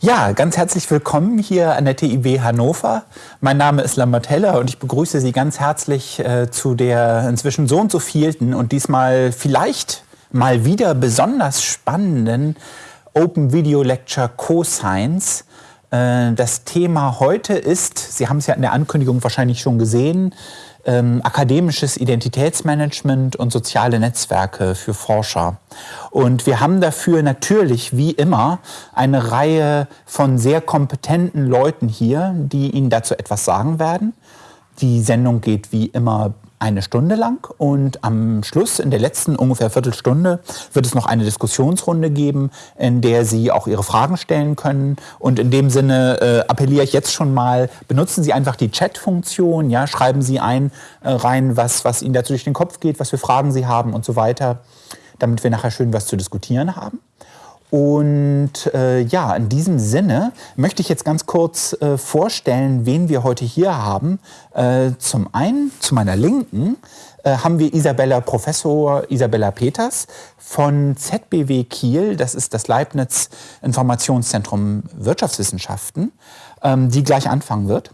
Ja, ganz herzlich willkommen hier an der TIW Hannover. Mein Name ist Lambert Heller und ich begrüße Sie ganz herzlich äh, zu der inzwischen so und so vielten und diesmal vielleicht mal wieder besonders spannenden Open Video Lecture Co-Science. Äh, das Thema heute ist, Sie haben es ja in der Ankündigung wahrscheinlich schon gesehen, ähm, akademisches Identitätsmanagement und soziale Netzwerke für Forscher. Und wir haben dafür natürlich, wie immer, eine Reihe von sehr kompetenten Leuten hier, die Ihnen dazu etwas sagen werden. Die Sendung geht wie immer eine Stunde lang und am Schluss, in der letzten ungefähr Viertelstunde, wird es noch eine Diskussionsrunde geben, in der Sie auch Ihre Fragen stellen können. Und in dem Sinne äh, appelliere ich jetzt schon mal, benutzen Sie einfach die Chat-Funktion, ja, schreiben Sie ein äh, rein, was, was Ihnen dazu durch den Kopf geht, was für Fragen Sie haben und so weiter, damit wir nachher schön was zu diskutieren haben. Und äh, ja, in diesem Sinne möchte ich jetzt ganz kurz äh, vorstellen, wen wir heute hier haben. Äh, zum einen, zu meiner Linken, äh, haben wir Isabella, Professor Isabella Peters von ZBW Kiel, das ist das Leibniz Informationszentrum Wirtschaftswissenschaften, ähm, die gleich anfangen wird.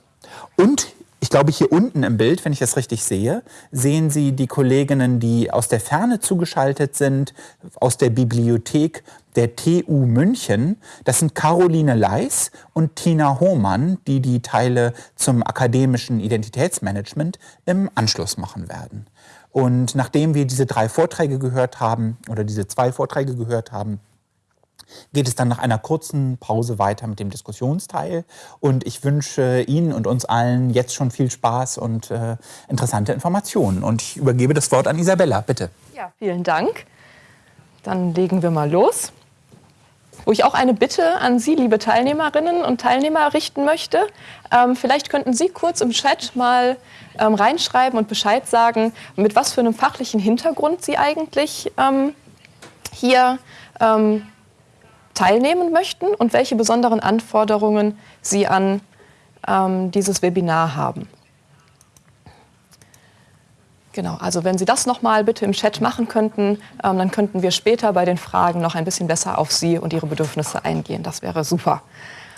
Und ich glaube, hier unten im Bild, wenn ich das richtig sehe, sehen Sie die Kolleginnen, die aus der Ferne zugeschaltet sind, aus der Bibliothek der TU München. Das sind Caroline Leis und Tina Hohmann, die die Teile zum akademischen Identitätsmanagement im Anschluss machen werden. Und nachdem wir diese drei Vorträge gehört haben, oder diese zwei Vorträge gehört haben, geht es dann nach einer kurzen Pause weiter mit dem Diskussionsteil. Und ich wünsche Ihnen und uns allen jetzt schon viel Spaß und äh, interessante Informationen. Und ich übergebe das Wort an Isabella, bitte. Ja, vielen Dank. Dann legen wir mal los. Wo ich auch eine Bitte an Sie, liebe Teilnehmerinnen und Teilnehmer, richten möchte. Ähm, vielleicht könnten Sie kurz im Chat mal ähm, reinschreiben und Bescheid sagen, mit was für einem fachlichen Hintergrund Sie eigentlich ähm, hier ähm, teilnehmen möchten und welche besonderen Anforderungen Sie an ähm, dieses Webinar haben. Genau, also wenn Sie das nochmal bitte im Chat machen könnten, ähm, dann könnten wir später bei den Fragen noch ein bisschen besser auf Sie und Ihre Bedürfnisse eingehen. Das wäre super.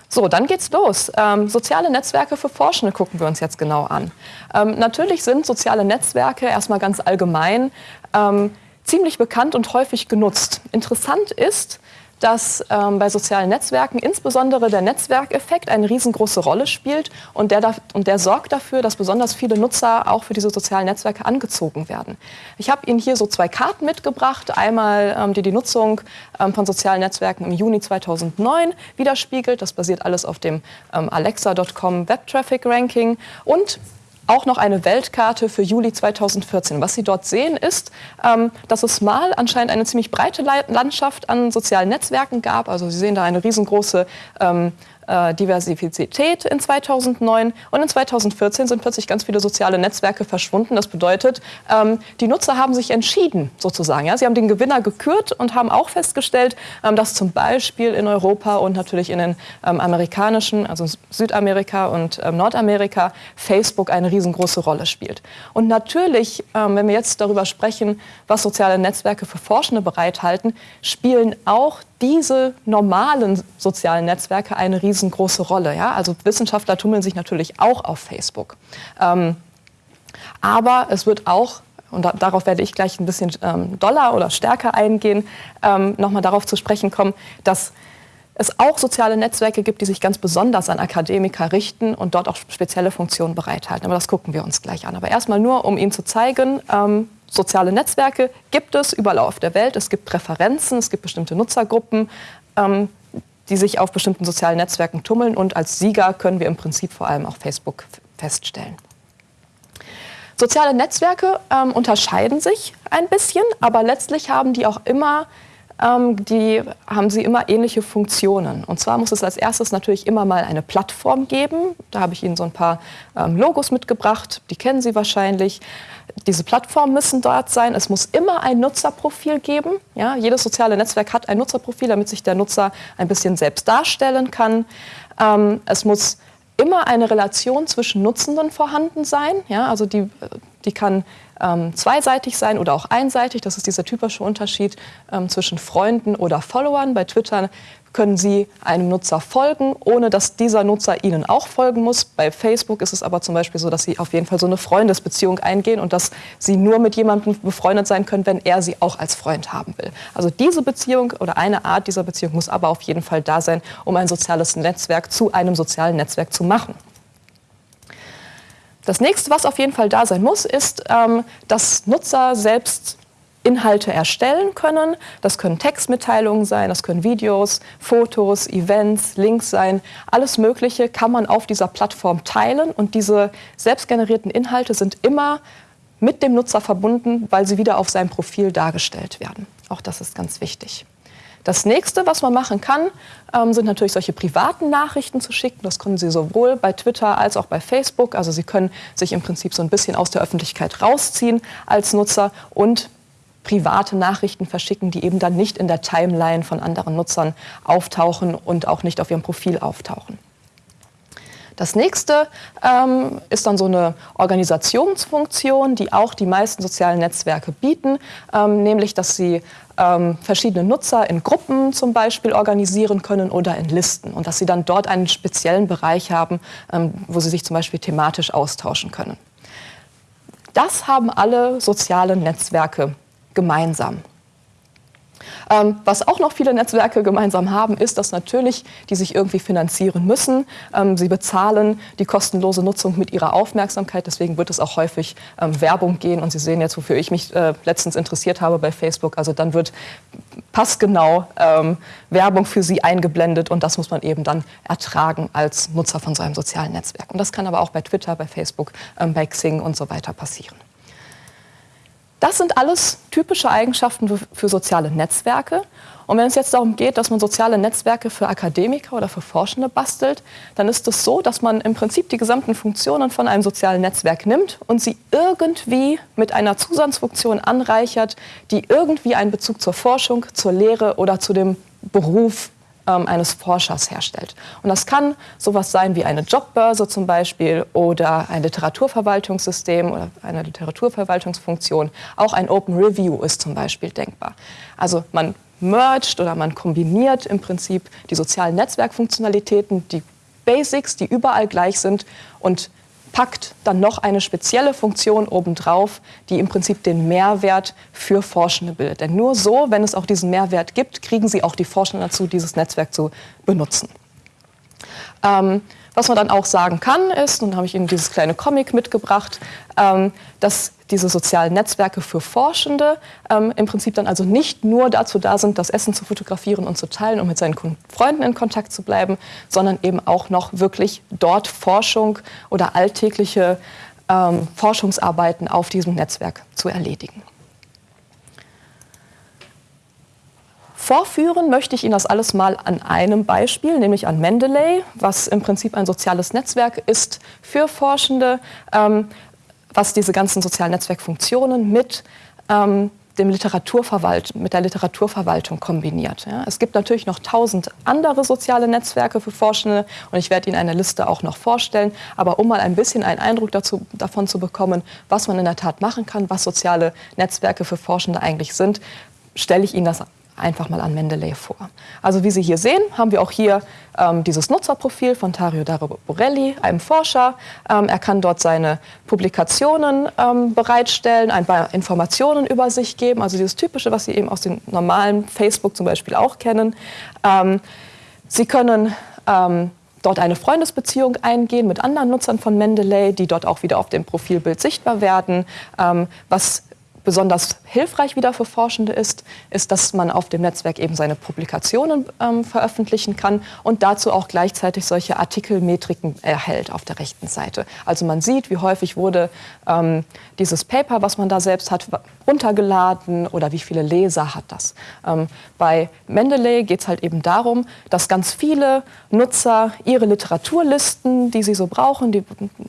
So, dann geht's los. Ähm, soziale Netzwerke für Forschende gucken wir uns jetzt genau an. Ähm, natürlich sind soziale Netzwerke erstmal ganz allgemein ähm, ziemlich bekannt und häufig genutzt. Interessant ist, dass ähm, bei sozialen Netzwerken insbesondere der Netzwerkeffekt eine riesengroße Rolle spielt und der, da, und der sorgt dafür, dass besonders viele Nutzer auch für diese sozialen Netzwerke angezogen werden. Ich habe Ihnen hier so zwei Karten mitgebracht. Einmal, ähm, die die Nutzung ähm, von sozialen Netzwerken im Juni 2009 widerspiegelt. Das basiert alles auf dem ähm, Alexa.com Web Traffic Ranking und auch noch eine Weltkarte für Juli 2014. Was Sie dort sehen, ist, ähm, dass es mal anscheinend eine ziemlich breite Landschaft an sozialen Netzwerken gab. Also Sie sehen da eine riesengroße ähm, äh, Diversität in 2009 und in 2014 sind plötzlich ganz viele soziale Netzwerke verschwunden. Das bedeutet, ähm, die Nutzer haben sich entschieden sozusagen. Ja? Sie haben den Gewinner gekürt und haben auch festgestellt, ähm, dass zum Beispiel in Europa und natürlich in den ähm, amerikanischen, also Südamerika und ähm, Nordamerika, Facebook eine riesengroße Rolle spielt. Und natürlich, ähm, wenn wir jetzt darüber sprechen, was soziale Netzwerke für Forschende bereithalten, spielen auch diese normalen sozialen Netzwerke eine riesengroße Rolle. Ja? Also Wissenschaftler tummeln sich natürlich auch auf Facebook. Ähm, aber es wird auch, und da, darauf werde ich gleich ein bisschen ähm, doller oder stärker eingehen, ähm, nochmal darauf zu sprechen kommen, dass es auch soziale Netzwerke gibt, die sich ganz besonders an Akademiker richten und dort auch spezielle Funktionen bereithalten. Aber das gucken wir uns gleich an. Aber erstmal nur, um Ihnen zu zeigen, ähm, soziale Netzwerke gibt es überall auf der Welt. Es gibt Präferenzen, es gibt bestimmte Nutzergruppen, ähm, die sich auf bestimmten sozialen Netzwerken tummeln. Und als Sieger können wir im Prinzip vor allem auch Facebook feststellen. Soziale Netzwerke ähm, unterscheiden sich ein bisschen, aber letztlich haben die auch immer ähm, die haben sie immer ähnliche Funktionen. Und zwar muss es als erstes natürlich immer mal eine Plattform geben. Da habe ich Ihnen so ein paar ähm, Logos mitgebracht, die kennen Sie wahrscheinlich. Diese Plattformen müssen dort sein. Es muss immer ein Nutzerprofil geben. Ja, jedes soziale Netzwerk hat ein Nutzerprofil, damit sich der Nutzer ein bisschen selbst darstellen kann. Ähm, es muss immer eine Relation zwischen Nutzenden vorhanden sein. Ja, also die, Die kann ähm, zweiseitig sein oder auch einseitig. Das ist dieser typische Unterschied ähm, zwischen Freunden oder Followern. Bei Twitter können Sie einem Nutzer folgen, ohne dass dieser Nutzer Ihnen auch folgen muss. Bei Facebook ist es aber zum Beispiel so, dass Sie auf jeden Fall so eine Freundesbeziehung eingehen und dass Sie nur mit jemandem befreundet sein können, wenn er Sie auch als Freund haben will. Also diese Beziehung oder eine Art dieser Beziehung muss aber auf jeden Fall da sein, um ein soziales Netzwerk zu einem sozialen Netzwerk zu machen. Das nächste, was auf jeden Fall da sein muss, ist, ähm, dass Nutzer selbst Inhalte erstellen können. Das können Textmitteilungen sein, das können Videos, Fotos, Events, Links sein. Alles Mögliche kann man auf dieser Plattform teilen und diese selbstgenerierten Inhalte sind immer mit dem Nutzer verbunden, weil sie wieder auf seinem Profil dargestellt werden. Auch das ist ganz wichtig. Das nächste, was man machen kann, ähm, sind natürlich solche privaten Nachrichten zu schicken. Das können Sie sowohl bei Twitter als auch bei Facebook. Also Sie können sich im Prinzip so ein bisschen aus der Öffentlichkeit rausziehen als Nutzer und private Nachrichten verschicken, die eben dann nicht in der Timeline von anderen Nutzern auftauchen und auch nicht auf ihrem Profil auftauchen. Das nächste ähm, ist dann so eine Organisationsfunktion, die auch die meisten sozialen Netzwerke bieten, ähm, nämlich dass sie ähm, verschiedene Nutzer in Gruppen zum Beispiel organisieren können oder in Listen und dass sie dann dort einen speziellen Bereich haben, ähm, wo sie sich zum Beispiel thematisch austauschen können. Das haben alle sozialen Netzwerke gemeinsam. Ähm, was auch noch viele Netzwerke gemeinsam haben, ist, dass natürlich die sich irgendwie finanzieren müssen. Ähm, sie bezahlen die kostenlose Nutzung mit ihrer Aufmerksamkeit. Deswegen wird es auch häufig ähm, Werbung gehen. Und Sie sehen jetzt, wofür ich mich äh, letztens interessiert habe bei Facebook. Also dann wird passgenau ähm, Werbung für Sie eingeblendet. Und das muss man eben dann ertragen als Nutzer von so einem sozialen Netzwerk. Und das kann aber auch bei Twitter, bei Facebook, ähm, bei Xing und so weiter passieren. Das sind alles typische Eigenschaften für soziale Netzwerke. Und wenn es jetzt darum geht, dass man soziale Netzwerke für Akademiker oder für Forschende bastelt, dann ist es so, dass man im Prinzip die gesamten Funktionen von einem sozialen Netzwerk nimmt und sie irgendwie mit einer Zusatzfunktion anreichert, die irgendwie einen Bezug zur Forschung, zur Lehre oder zu dem Beruf ähm, eines Forschers herstellt. Und das kann sowas sein wie eine Jobbörse zum Beispiel oder ein Literaturverwaltungssystem oder eine Literaturverwaltungsfunktion. Auch ein Open Review ist zum Beispiel denkbar. Also man mergt oder man kombiniert im Prinzip die sozialen Netzwerkfunktionalitäten, die Basics, die überall gleich sind und packt dann noch eine spezielle Funktion obendrauf, die im Prinzip den Mehrwert für Forschende bildet. Denn nur so, wenn es auch diesen Mehrwert gibt, kriegen sie auch die Forschenden dazu, dieses Netzwerk zu benutzen. Ähm, was man dann auch sagen kann, ist, und habe ich Ihnen dieses kleine Comic mitgebracht, ähm, dass diese sozialen Netzwerke für Forschende ähm, im Prinzip dann also nicht nur dazu da sind, das Essen zu fotografieren und zu teilen, um mit seinen Freunden in Kontakt zu bleiben, sondern eben auch noch wirklich dort Forschung oder alltägliche ähm, Forschungsarbeiten auf diesem Netzwerk zu erledigen. Vorführen möchte ich Ihnen das alles mal an einem Beispiel, nämlich an Mendeley, was im Prinzip ein soziales Netzwerk ist für Forschende, ähm, was diese ganzen sozialen Netzwerkfunktionen mit ähm, dem Literaturverwalt, mit der Literaturverwaltung kombiniert. Ja. Es gibt natürlich noch tausend andere soziale Netzwerke für Forschende und ich werde Ihnen eine Liste auch noch vorstellen. Aber um mal ein bisschen einen Eindruck dazu, davon zu bekommen, was man in der Tat machen kann, was soziale Netzwerke für Forschende eigentlich sind, stelle ich Ihnen das einfach mal an Mendeley vor. Also wie Sie hier sehen, haben wir auch hier ähm, dieses Nutzerprofil von Tario Dario Borelli, einem Forscher. Ähm, er kann dort seine Publikationen ähm, bereitstellen, ein paar Informationen über sich geben, also dieses Typische, was Sie eben aus dem normalen Facebook zum Beispiel auch kennen. Ähm, Sie können ähm, dort eine Freundesbeziehung eingehen mit anderen Nutzern von Mendeley, die dort auch wieder auf dem Profilbild sichtbar werden, ähm, was besonders hilfreich wieder für Forschende ist, ist, dass man auf dem Netzwerk eben seine Publikationen ähm, veröffentlichen kann und dazu auch gleichzeitig solche Artikelmetriken erhält auf der rechten Seite. Also man sieht, wie häufig wurde ähm, dieses Paper, was man da selbst hat, runtergeladen oder wie viele Leser hat das. Ähm, bei Mendeley geht es halt eben darum, dass ganz viele Nutzer ihre Literaturlisten, die sie so brauchen, die,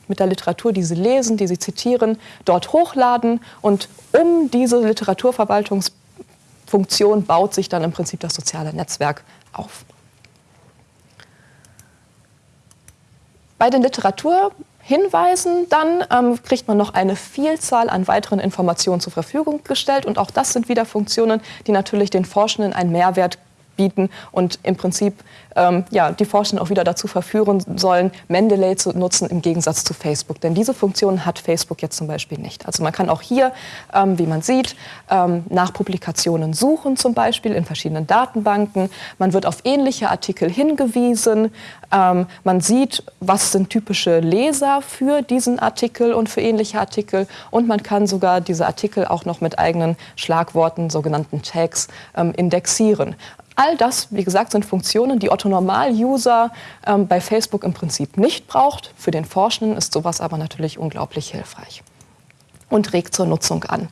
mit der Literatur, die sie lesen, die sie zitieren, dort hochladen und um diese Literaturverwaltungsfunktion baut sich dann im Prinzip das soziale Netzwerk auf. Bei den Literatur Hinweisen dann ähm, kriegt man noch eine Vielzahl an weiteren Informationen zur Verfügung gestellt. Und auch das sind wieder Funktionen, die natürlich den Forschenden einen Mehrwert bieten und im Prinzip ähm, ja, die Forschenden auch wieder dazu verführen sollen, Mendeley zu nutzen im Gegensatz zu Facebook. Denn diese Funktion hat Facebook jetzt zum Beispiel nicht. Also man kann auch hier, ähm, wie man sieht, ähm, nach Publikationen suchen zum Beispiel in verschiedenen Datenbanken. Man wird auf ähnliche Artikel hingewiesen. Ähm, man sieht, was sind typische Leser für diesen Artikel und für ähnliche Artikel. Und man kann sogar diese Artikel auch noch mit eigenen Schlagworten, sogenannten Tags, ähm, indexieren. All das, wie gesagt, sind Funktionen, die Otto Normal-User ähm, bei Facebook im Prinzip nicht braucht. Für den Forschenden ist sowas aber natürlich unglaublich hilfreich und regt zur Nutzung an.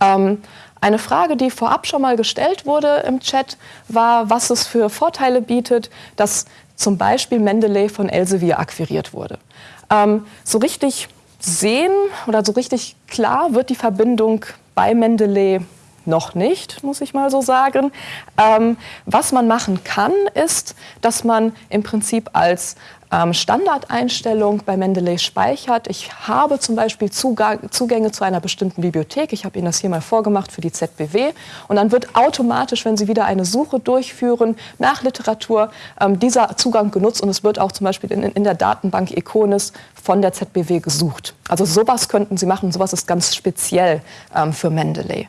Ähm, eine Frage, die vorab schon mal gestellt wurde im Chat, war, was es für Vorteile bietet, dass zum Beispiel Mendeley von Elsevier akquiriert wurde. Ähm, so richtig sehen oder so richtig klar wird die Verbindung bei Mendeley noch nicht, muss ich mal so sagen. Ähm, was man machen kann, ist, dass man im Prinzip als ähm, Standardeinstellung bei Mendeley speichert. Ich habe zum Beispiel Zugang, Zugänge zu einer bestimmten Bibliothek. Ich habe Ihnen das hier mal vorgemacht für die ZBW. Und dann wird automatisch, wenn Sie wieder eine Suche durchführen nach Literatur, ähm, dieser Zugang genutzt. Und es wird auch zum Beispiel in, in der Datenbank Iconis von der ZBW gesucht. Also sowas könnten Sie machen. Sowas ist ganz speziell ähm, für Mendeley.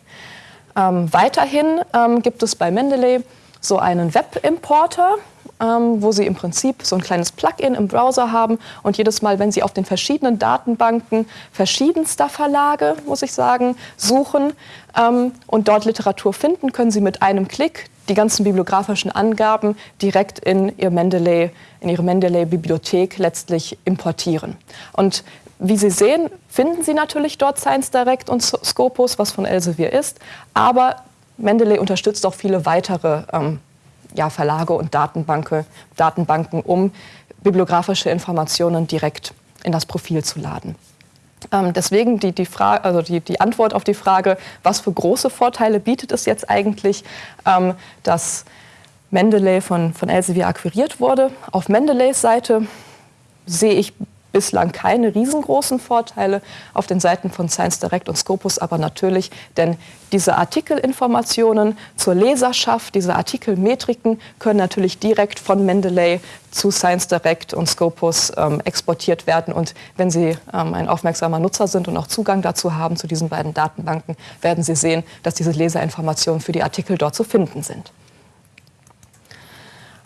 Ähm, weiterhin ähm, gibt es bei Mendeley so einen Webimporter, ähm, wo Sie im Prinzip so ein kleines Plugin im Browser haben und jedes Mal, wenn Sie auf den verschiedenen Datenbanken verschiedenster Verlage, muss ich sagen, suchen ähm, und dort Literatur finden, können Sie mit einem Klick die ganzen bibliografischen Angaben direkt in, ihr Mendeley, in Ihre Mendeley-Bibliothek letztlich importieren. Und wie Sie sehen, finden Sie natürlich dort Science Direct und Scopus, was von Elsevier ist, aber Mendeley unterstützt auch viele weitere ähm, ja, Verlage und Datenbanke, Datenbanken, um bibliografische Informationen direkt in das Profil zu laden. Ähm, deswegen die, die, also die, die, Antwort auf die Frage, was für große Vorteile bietet es jetzt eigentlich, ähm, dass Mendeley von, von Elsevier akquiriert wurde. Auf Mendeleys Seite sehe ich bislang keine riesengroßen Vorteile auf den Seiten von Science Direct und Scopus, aber natürlich, denn diese Artikelinformationen zur Leserschaft, diese Artikelmetriken können natürlich direkt von Mendeley zu Science Direct und Scopus ähm, exportiert werden. Und wenn Sie ähm, ein aufmerksamer Nutzer sind und auch Zugang dazu haben zu diesen beiden Datenbanken, werden Sie sehen, dass diese Leserinformationen für die Artikel dort zu finden sind.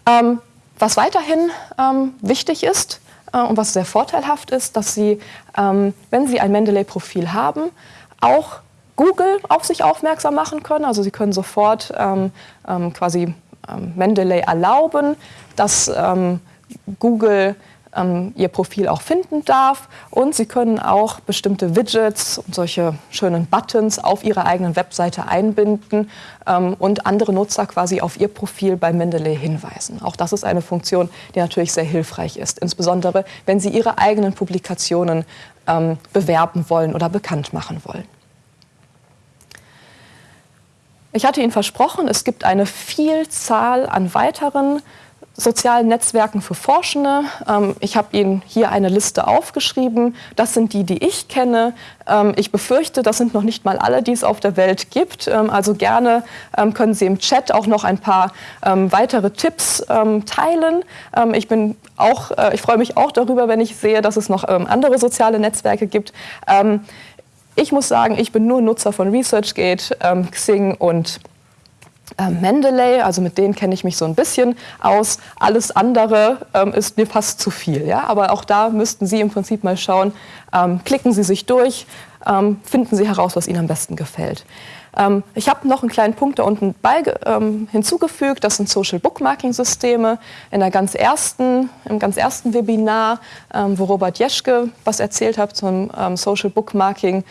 Ähm, was weiterhin ähm, wichtig ist, und was sehr vorteilhaft ist, dass Sie, ähm, wenn Sie ein Mendeley-Profil haben, auch Google auf sich aufmerksam machen können. Also Sie können sofort ähm, ähm, quasi Mendeley erlauben, dass Google ähm, ihr Profil auch finden darf. Und Sie können auch bestimmte Widgets und solche schönen Buttons auf Ihrer eigenen Webseite einbinden ähm, und andere Nutzer quasi auf ihr Profil bei Mendeley hinweisen. Auch das ist eine Funktion, die natürlich sehr hilfreich ist, insbesondere wenn Sie Ihre eigenen Publikationen ähm, bewerben wollen oder bekannt machen wollen. Ich hatte Ihnen versprochen, es gibt eine Vielzahl an weiteren sozialen Netzwerken für Forschende. Ähm, ich habe Ihnen hier eine Liste aufgeschrieben. Das sind die, die ich kenne. Ähm, ich befürchte, das sind noch nicht mal alle, die es auf der Welt gibt. Ähm, also gerne können Sie im Chat auch noch ein paar weitere Tipps teilen. ich bin auch, äh, ich freue mich auch darüber, wenn ich sehe, dass es noch andere soziale Netzwerke gibt. ich muss sagen, ich bin nur Nutzer von ResearchGate, Xing und äh, Mendeley, also mit denen kenne ich mich so ein bisschen aus. Alles andere ähm, ist mir fast zu viel. Ja? Aber auch da müssten Sie im Prinzip mal schauen, ähm, klicken Sie sich durch, ähm, finden Sie heraus, was Ihnen am besten gefällt. Ähm, ich habe noch einen kleinen Punkt da unten bei, ähm, hinzugefügt, das sind Social Bookmarking Systeme. In der ganz ersten, Im ganz ersten Webinar, ähm, wo Robert Jeschke was erzählt hat zum Social Bookmarking,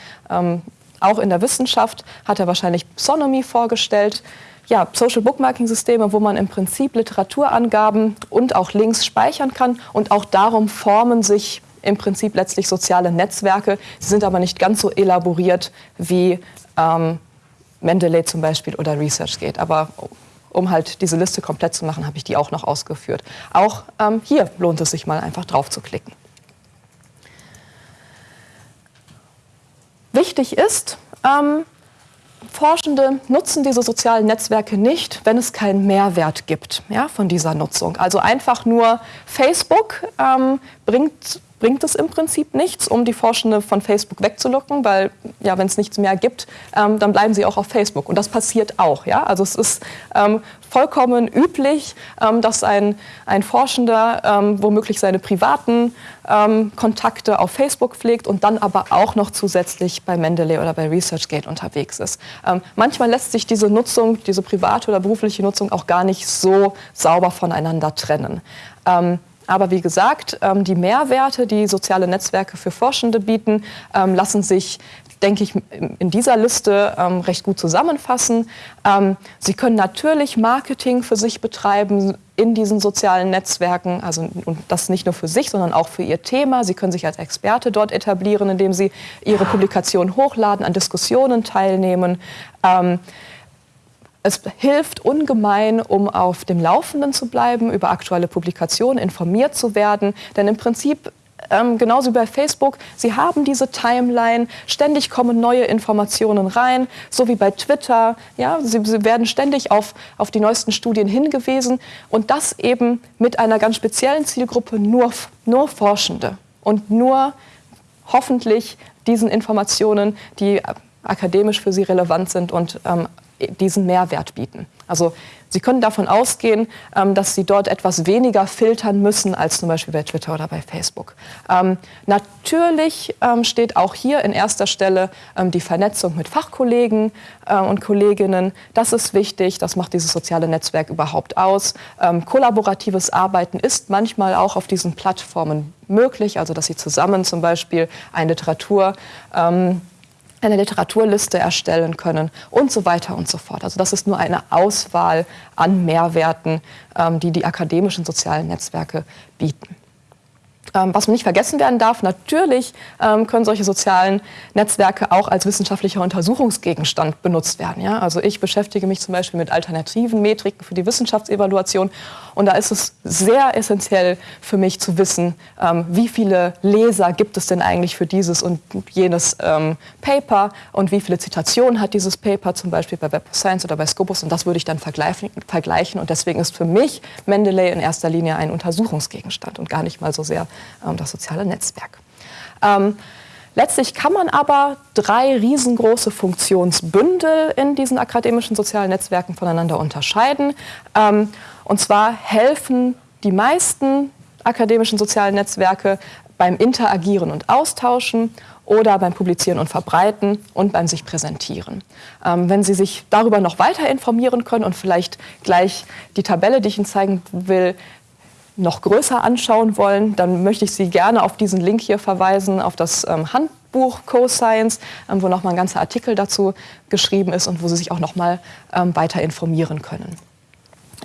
auch in der Wissenschaft, hat er wahrscheinlich Psonomy vorgestellt ja, Social Bookmarking Systeme, wo man im Prinzip Literaturangaben und auch Links speichern kann. Und auch darum formen sich im Prinzip letztlich soziale Netzwerke. Sie sind aber nicht ganz so elaboriert wie ähm, Mendeley zum Beispiel oder ResearchGate. Aber um halt diese Liste komplett zu machen, habe ich die auch noch ausgeführt. Auch ähm, hier lohnt es sich mal einfach drauf zu klicken. wichtig ist, ähm, Forschende nutzen diese sozialen Netzwerke nicht, wenn es keinen Mehrwert gibt ja, von dieser Nutzung. Also einfach nur Facebook ähm, bringt bringt es im Prinzip nichts, um die Forschende von Facebook wegzulocken, weil ja, wenn es nichts mehr gibt, ähm, dann bleiben sie auch auf Facebook. Und das passiert auch. Ja? Also es ist ähm, vollkommen üblich, ähm, dass ein, ein Forschender ähm, womöglich seine privaten ähm, Kontakte auf Facebook pflegt und dann aber auch noch zusätzlich bei Mendeley oder bei ResearchGate unterwegs ist. Ähm, manchmal lässt sich diese Nutzung, diese private oder berufliche Nutzung auch gar nicht so sauber voneinander trennen. Aber wie gesagt, ähm, die Mehrwerte, die soziale Netzwerke für Forschende bieten, ähm, lassen sich denke ich, in dieser Liste ähm, recht gut zusammenfassen. Ähm, Sie können natürlich Marketing für sich betreiben in diesen sozialen Netzwerken, also und das nicht nur für sich, sondern auch für Ihr Thema. Sie können sich als Experte dort etablieren, indem Sie Ihre Publikationen hochladen, an Diskussionen teilnehmen. Ähm, es hilft ungemein, um auf dem Laufenden zu bleiben, über aktuelle Publikationen informiert zu werden. Denn im Prinzip ähm, genauso wie bei Facebook, Sie haben diese Timeline, ständig kommen neue Informationen rein, so wie bei Twitter. Ja, Sie, Sie, werden ständig auf, auf die neuesten Studien hingewiesen und das eben mit einer ganz speziellen Zielgruppe, nur, nur Forschende und nur hoffentlich diesen Informationen, die akademisch für Sie relevant sind und ähm, diesen Mehrwert bieten. Also Sie können davon ausgehen, ähm, dass Sie dort etwas weniger filtern müssen als zum Beispiel bei Twitter oder bei Facebook. Ähm, natürlich ähm, steht auch hier in erster Stelle die Vernetzung mit Fachkollegen äh, und Kolleginnen. Das ist wichtig, das macht dieses soziale Netzwerk überhaupt aus. Kollaboratives Arbeiten ist manchmal auch auf diesen Plattformen möglich, also dass Sie zusammen zum Beispiel eine Literatur eine Literaturliste erstellen können und so weiter und so fort. Also das ist nur eine Auswahl an Mehrwerten, ähm, die die akademischen sozialen Netzwerke bieten. Ähm, was man nicht vergessen werden darf, natürlich ähm, können solche sozialen Netzwerke auch als wissenschaftlicher Untersuchungsgegenstand benutzt werden. Ja? Also ich beschäftige mich zum Beispiel mit alternativen Metriken für die Wissenschaftsevaluation und da ist es sehr essentiell für mich zu wissen, ähm, wie viele Leser gibt es denn eigentlich für dieses und jenes Paper und wie viele Zitationen hat dieses Paper zum Beispiel bei Web of Science oder bei Scopus und das würde ich dann vergleichen und deswegen ist für mich Mendeley in erster Linie ein Untersuchungsgegenstand und gar nicht mal so sehr ähm, das soziale Netzwerk. Ähm, letztlich kann man aber drei riesengroße Funktionsbündel in diesen akademischen sozialen Netzwerken voneinander unterscheiden. Ähm, und zwar helfen die meisten akademischen sozialen Netzwerke beim Interagieren und Austauschen oder beim Publizieren und Verbreiten und beim sich präsentieren. Ähm, wenn Sie sich darüber noch weiter informieren können und vielleicht gleich die Tabelle, die ich Ihnen zeigen will, noch größer anschauen wollen, dann möchte ich Sie gerne auf diesen Link hier verweisen, auf das ähm, Handbuch Co-Science, ähm, wo nochmal ein ganzer Artikel dazu geschrieben ist und wo Sie sich auch nochmal ähm, weiter informieren können.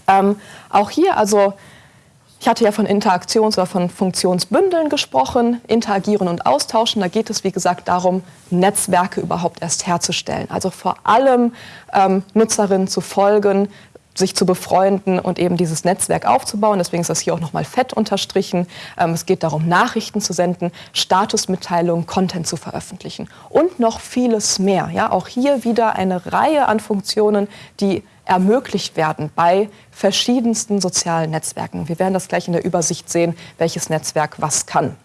Ähm, auch hier, also ich hatte ja von Interaktions- oder von Funktionsbündeln gesprochen, interagieren und austauschen. Da geht es, wie gesagt, darum, Netzwerke überhaupt erst herzustellen. Also vor allem ähm, Nutzerinnen zu folgen, sich zu befreunden und eben dieses Netzwerk aufzubauen. Deswegen ist das hier auch nochmal fett unterstrichen. Ähm, es geht darum, Nachrichten zu senden, Statusmitteilungen, Content zu veröffentlichen und noch vieles mehr. Ja, auch hier wieder eine Reihe an Funktionen, die ermöglicht werden bei verschiedensten sozialen Netzwerken. Wir werden das gleich in der Übersicht sehen, welches Netzwerk was kann.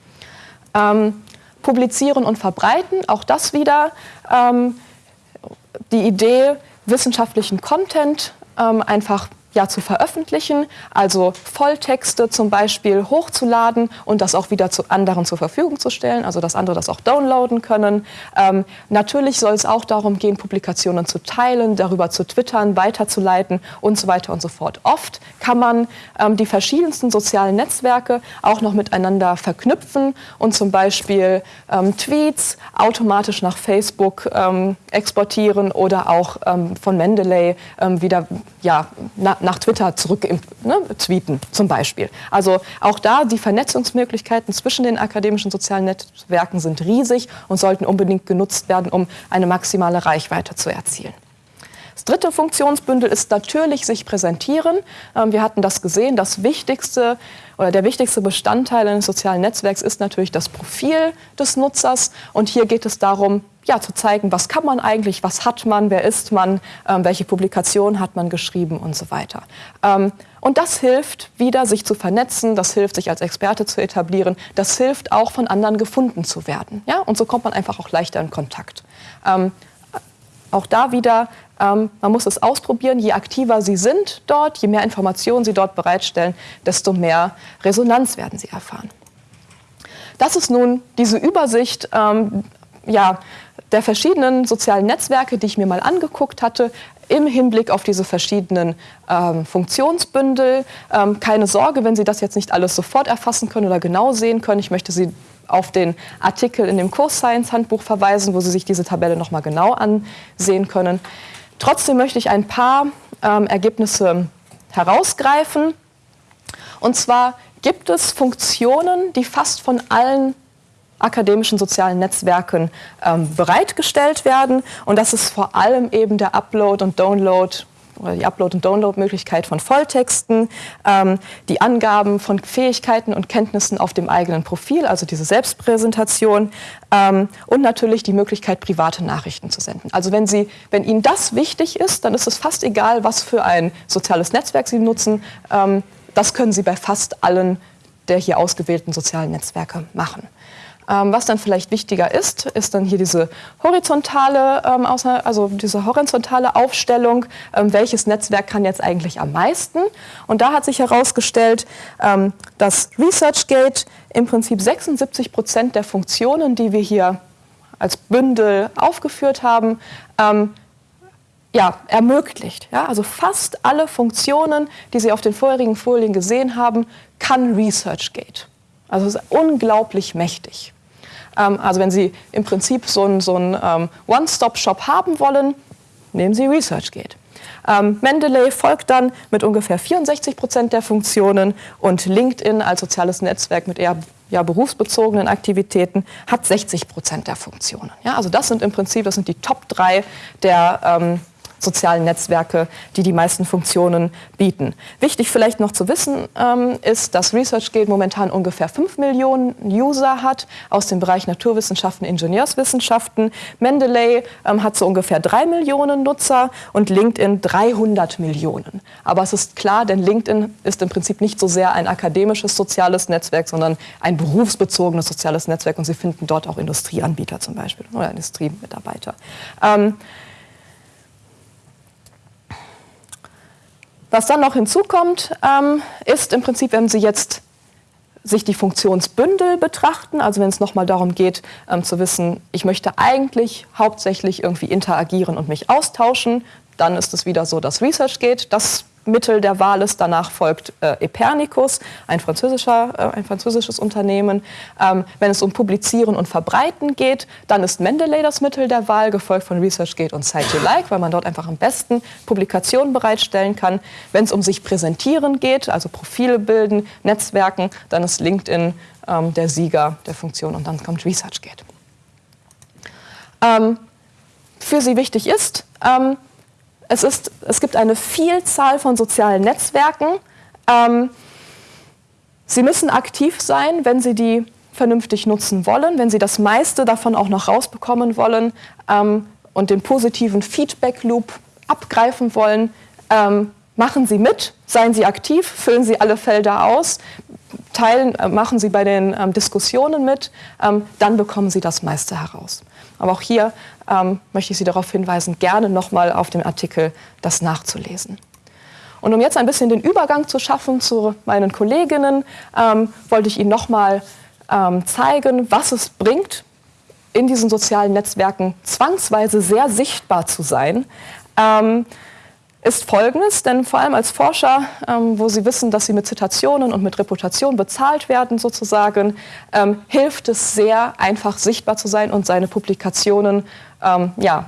Ähm, publizieren und verbreiten, auch das wieder ähm, die Idee, wissenschaftlichen Content ähm, einfach ja, zu veröffentlichen, also Volltexte zum Beispiel hochzuladen und das auch wieder zu anderen zur Verfügung zu stellen, also dass andere das auch downloaden können. Ähm, natürlich soll es auch darum gehen, Publikationen zu teilen, darüber zu twittern, weiterzuleiten und so weiter und so fort. Oft kann man ähm, die verschiedensten sozialen Netzwerke auch noch miteinander verknüpfen und zum Beispiel ähm, Tweets automatisch nach Facebook ähm, exportieren oder auch ähm, von Mendeley ähm, wieder ja, nach Twitter zurück ne, tweeten zum Beispiel. Also auch da die Vernetzungsmöglichkeiten zwischen den akademischen sozialen Netzwerken sind riesig und sollten unbedingt genutzt werden, um eine maximale Reichweite zu erzielen. Das dritte Funktionsbündel ist natürlich sich präsentieren. Ähm, wir hatten das gesehen, das wichtigste oder der wichtigste Bestandteil eines sozialen Netzwerks ist natürlich das Profil des Nutzers. Und hier geht es darum, ja, zu zeigen, was kann man eigentlich, was hat man, wer ist man, ähm, welche Publikation hat man geschrieben und so weiter. Ähm, und das hilft wieder, sich zu vernetzen, das hilft, sich als Experte zu etablieren, das hilft auch, von anderen gefunden zu werden. Ja? Und so kommt man einfach auch leichter in Kontakt. Ähm, auch da wieder, ähm, man muss es ausprobieren. Je aktiver Sie sind dort, je mehr Informationen Sie dort bereitstellen, desto mehr Resonanz werden Sie erfahren. Das ist nun diese Übersicht ähm, ja, der verschiedenen sozialen Netzwerke, die ich mir mal angeguckt hatte, im Hinblick auf diese verschiedenen ähm, Funktionsbündel. Ähm, keine Sorge, wenn Sie das jetzt nicht alles sofort erfassen können oder genau sehen können. Ich möchte Sie auf den Artikel in dem Kurs Science Handbuch verweisen, wo Sie sich diese Tabelle noch mal genau ansehen können. Trotzdem möchte ich ein paar ähm, Ergebnisse herausgreifen. Und zwar gibt es Funktionen, die fast von allen akademischen sozialen Netzwerken ähm, bereitgestellt werden. Und das ist vor allem eben der Upload und Download oder die Upload- und Download-Möglichkeit von Volltexten, ähm, die Angaben von Fähigkeiten und Kenntnissen auf dem eigenen Profil, also diese Selbstpräsentation ähm, und natürlich die Möglichkeit, private Nachrichten zu senden. Also wenn, Sie, wenn Ihnen das wichtig ist, dann ist es fast egal, was für ein soziales Netzwerk Sie nutzen. Ähm, das können Sie bei fast allen der hier ausgewählten sozialen Netzwerke machen. Ähm, was dann vielleicht wichtiger ist, ist dann hier diese horizontale, ähm, also diese horizontale Aufstellung, ähm, welches Netzwerk kann jetzt eigentlich am meisten. Und da hat sich herausgestellt, ähm, dass ResearchGate im Prinzip 76 Prozent der Funktionen, die wir hier als Bündel aufgeführt haben, ähm, ja, ermöglicht. Ja, also fast alle Funktionen, die Sie auf den vorherigen Folien gesehen haben, kann ResearchGate. Also es ist unglaublich mächtig. Ähm, also wenn Sie im Prinzip so einen so ähm, One-Stop-Shop haben wollen, nehmen Sie ResearchGate. Ähm, Mendeley folgt dann mit ungefähr 64 Prozent der Funktionen und LinkedIn als soziales Netzwerk mit eher ja, berufsbezogenen Aktivitäten hat 60 Prozent der Funktionen. Ja, also das sind im Prinzip das sind die Top 3 der ähm, sozialen Netzwerke, die die meisten Funktionen bieten. Wichtig vielleicht noch zu wissen ähm, ist, dass ResearchGate momentan ungefähr 5 Millionen User hat aus dem Bereich Naturwissenschaften, Ingenieurswissenschaften. Mendeley ähm, hat so ungefähr 3 Millionen Nutzer und LinkedIn 300 Millionen. Aber es ist klar, denn LinkedIn ist im Prinzip nicht so sehr ein akademisches soziales Netzwerk, sondern ein berufsbezogenes soziales Netzwerk und Sie finden dort auch Industrieanbieter zum Beispiel oder Industriemitarbeiter. Ähm, Was dann noch hinzukommt, ähm, ist im Prinzip, wenn Sie jetzt sich die Funktionsbündel betrachten, also wenn es nochmal darum geht ähm, zu wissen, ich möchte eigentlich hauptsächlich irgendwie interagieren und mich austauschen, dann ist es wieder so, dass Research geht. Das Mittel der Wahl ist. Danach folgt äh, Epernicus, ein, französischer, äh, ein französisches Unternehmen. Ähm, wenn es um Publizieren und Verbreiten geht, dann ist Mendeley das Mittel der Wahl, gefolgt von ResearchGate und Cite You Like, weil man dort einfach am besten Publikationen bereitstellen kann. Wenn es um sich präsentieren geht, also Profile bilden, Netzwerken, dann ist LinkedIn ähm, der Sieger der Funktion und dann kommt ResearchGate. Ähm, für Sie wichtig ist, ähm, es, ist, es gibt eine Vielzahl von sozialen Netzwerken. Ähm, Sie müssen aktiv sein, wenn Sie die vernünftig nutzen wollen, wenn Sie das meiste davon auch noch rausbekommen wollen ähm, und den positiven Feedback-Loop abgreifen wollen. Ähm, machen Sie mit, seien Sie aktiv, füllen Sie alle Felder aus, teilen, äh, machen Sie bei den ähm, Diskussionen mit, ähm, dann bekommen Sie das meiste heraus. Aber auch hier ähm, möchte ich Sie darauf hinweisen, gerne nochmal auf dem Artikel das nachzulesen. Und um jetzt ein bisschen den Übergang zu schaffen zu meinen Kolleginnen, ähm, wollte ich Ihnen nochmal ähm, zeigen, was es bringt, in diesen sozialen Netzwerken zwangsweise sehr sichtbar zu sein. Ähm, ist folgendes, denn vor allem als Forscher, ähm, wo Sie wissen, dass Sie mit Zitationen und mit Reputation bezahlt werden sozusagen, ähm, hilft es sehr, einfach sichtbar zu sein und seine Publikationen ähm, ja,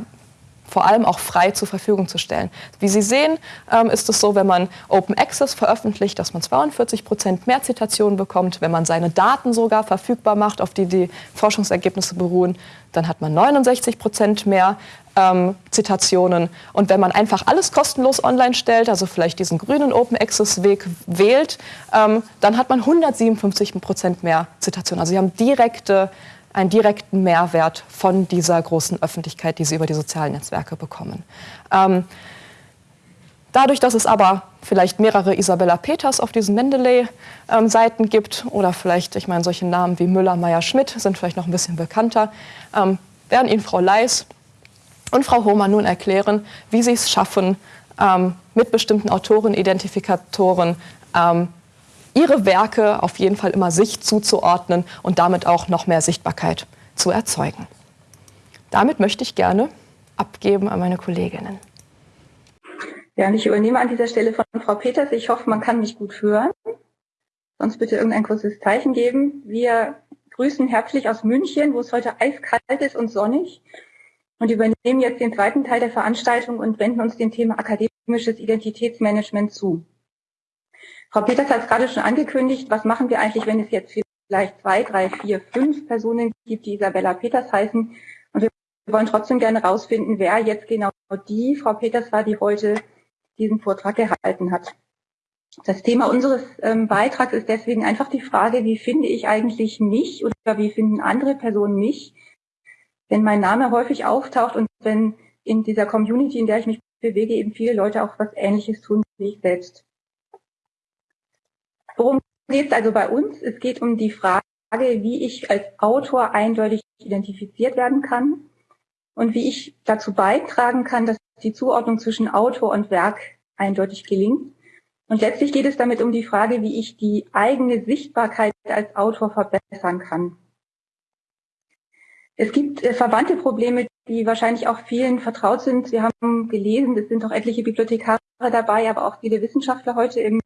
vor allem auch frei zur Verfügung zu stellen. Wie Sie sehen, ähm, ist es so, wenn man Open Access veröffentlicht, dass man 42 Prozent mehr Zitationen bekommt. Wenn man seine Daten sogar verfügbar macht, auf die die Forschungsergebnisse beruhen, dann hat man 69 Prozent mehr ähm, Zitationen. Und wenn man einfach alles kostenlos online stellt, also vielleicht diesen grünen Open Access Weg wählt, ähm, dann hat man 157 Prozent mehr Zitationen. Also Sie haben direkte, einen direkten Mehrwert von dieser großen Öffentlichkeit, die Sie über die sozialen Netzwerke bekommen. Ähm, Dadurch, dass es aber vielleicht mehrere Isabella Peters auf diesen Mendeley-Seiten ähm, gibt oder vielleicht, ich meine, solche Namen wie Müller, Meyer, Schmidt sind vielleicht noch ein bisschen bekannter, ähm, werden Ihnen Frau Leis und Frau Hohmann nun erklären, wie sie es schaffen, ähm, mit bestimmten Autorenidentifikatoren ähm, ihre Werke auf jeden Fall immer sich zuzuordnen und damit auch noch mehr Sichtbarkeit zu erzeugen. Damit möchte ich gerne abgeben an meine Kolleginnen. Ja, und ich übernehme an dieser Stelle von Frau Peters. Ich hoffe, man kann mich gut hören. Sonst bitte irgendein kurzes Zeichen geben. Wir grüßen herzlich aus München, wo es heute eiskalt ist und sonnig und übernehmen jetzt den zweiten Teil der Veranstaltung und wenden uns dem Thema akademisches Identitätsmanagement zu. Frau Peters hat es gerade schon angekündigt, was machen wir eigentlich, wenn es jetzt vielleicht zwei, drei, vier, fünf Personen gibt, die Isabella Peters heißen. Und wir wollen trotzdem gerne herausfinden, wer jetzt genau die Frau Peters war, die heute diesen Vortrag gehalten hat. Das Thema unseres ähm, Beitrags ist deswegen einfach die Frage, wie finde ich eigentlich mich oder wie finden andere Personen mich, wenn mein Name häufig auftaucht und wenn in dieser Community, in der ich mich bewege, eben viele Leute auch was Ähnliches tun wie ich selbst. Worum geht es also bei uns? Es geht um die Frage, wie ich als Autor eindeutig identifiziert werden kann und wie ich dazu beitragen kann, dass die Zuordnung zwischen Autor und Werk eindeutig gelingt. Und letztlich geht es damit um die Frage, wie ich die eigene Sichtbarkeit als Autor verbessern kann. Es gibt äh, verwandte Probleme, die wahrscheinlich auch vielen vertraut sind. Wir haben gelesen, es sind auch etliche Bibliothekare dabei, aber auch viele Wissenschaftler heute im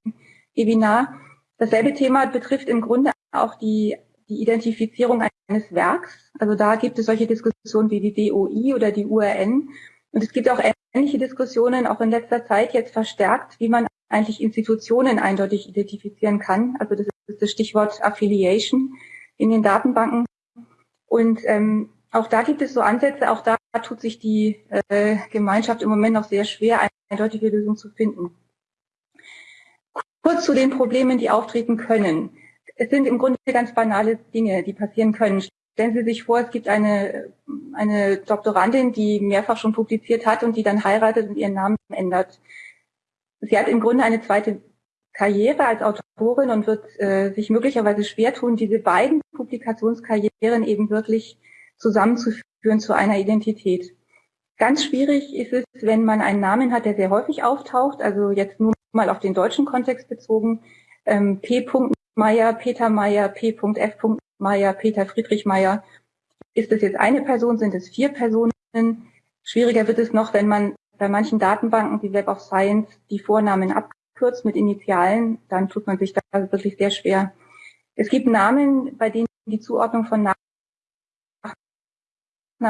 Webinar. Dasselbe Thema betrifft im Grunde auch die, die Identifizierung eines Werks. Also da gibt es solche Diskussionen wie die DOI oder die URN. Und es gibt auch ähnliche Diskussionen, auch in letzter Zeit jetzt verstärkt, wie man eigentlich Institutionen eindeutig identifizieren kann. Also das ist das Stichwort Affiliation in den Datenbanken. Und ähm, auch da gibt es so Ansätze, auch da tut sich die äh, Gemeinschaft im Moment noch sehr schwer, eine eindeutige Lösung zu finden. Kurz zu den Problemen, die auftreten können. Es sind im Grunde ganz banale Dinge, die passieren können. Stellen Sie sich vor, es gibt eine, eine Doktorandin, die mehrfach schon publiziert hat und die dann heiratet und ihren Namen ändert. Sie hat im Grunde eine zweite Karriere als Autorin und wird äh, sich möglicherweise schwer tun, diese beiden Publikationskarrieren eben wirklich zusammenzuführen zu einer Identität. Ganz schwierig ist es, wenn man einen Namen hat, der sehr häufig auftaucht, also jetzt nur mal auf den deutschen Kontext bezogen, ähm, P. Meier, Peter Meier, P.F. Meier, Peter Friedrich Meier. Ist es jetzt eine Person, sind es vier Personen? Schwieriger wird es noch, wenn man bei manchen Datenbanken, wie Web of Science, die Vornamen abkürzt mit Initialen, dann tut man sich da wirklich sehr schwer. Es gibt Namen, bei denen die Zuordnung von Nachname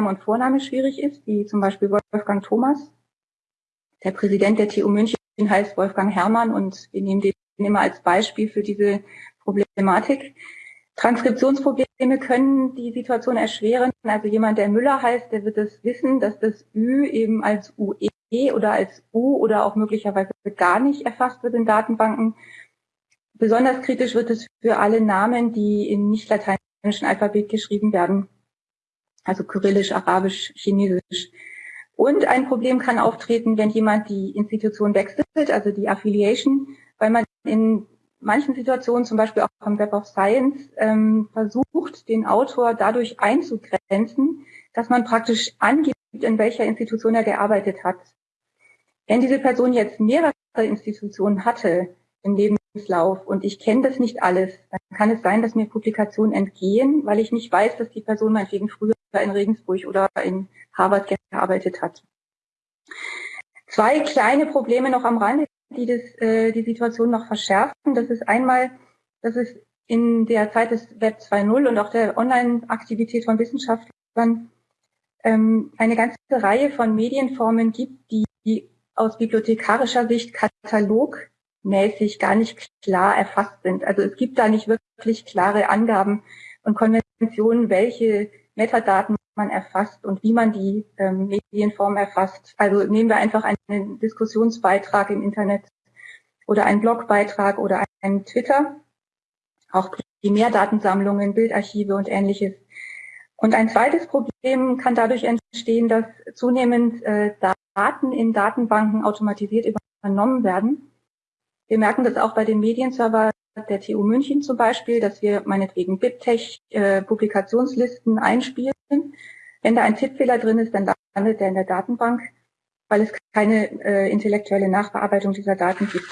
und Vorname schwierig ist, wie zum Beispiel Wolfgang Thomas. Der Präsident der TU München heißt Wolfgang Herrmann und wir nehmen den immer als Beispiel für diese Problematik. Transkriptionsprobleme können die Situation erschweren. Also jemand, der Müller heißt, der wird es wissen, dass das Ü eben als UE oder als U oder auch möglicherweise gar nicht erfasst wird in Datenbanken. Besonders kritisch wird es für alle Namen, die in nicht lateinischen Alphabet geschrieben werden. Also Kyrillisch, Arabisch, Chinesisch. Und ein Problem kann auftreten, wenn jemand die Institution wechselt, also die Affiliation, weil man in manchen Situationen, zum Beispiel auch am Web of Science, ähm, versucht, den Autor dadurch einzugrenzen, dass man praktisch angibt, in welcher Institution er gearbeitet hat. Wenn diese Person jetzt mehrere Institutionen hatte im Lebenslauf und ich kenne das nicht alles, dann kann es sein, dass mir Publikationen entgehen, weil ich nicht weiß, dass die Person meinetwegen früher in Regensburg oder in Harvard gearbeitet hat. Zwei kleine Probleme noch am Rande die das, äh, die Situation noch verschärfen. Das ist einmal, dass es in der Zeit des Web 2.0 und auch der Online-Aktivität von Wissenschaftlern ähm, eine ganze Reihe von Medienformen gibt, die, die aus bibliothekarischer Sicht katalogmäßig gar nicht klar erfasst sind. Also es gibt da nicht wirklich klare Angaben und Konventionen, welche Metadaten man erfasst und wie man die ähm, Medienform erfasst. Also nehmen wir einfach einen Diskussionsbeitrag im Internet oder einen Blogbeitrag oder einen Twitter, auch Primärdatensammlungen, Bildarchive und ähnliches. Und ein zweites Problem kann dadurch entstehen, dass zunehmend äh, Daten in Datenbanken automatisiert übernommen werden. Wir merken das auch bei den Medienserver der TU München zum Beispiel, dass wir meinetwegen BibTeX äh, Publikationslisten einspielen. Wenn da ein Tippfehler drin ist, dann landet der in der Datenbank, weil es keine äh, intellektuelle Nachbearbeitung dieser Daten gibt.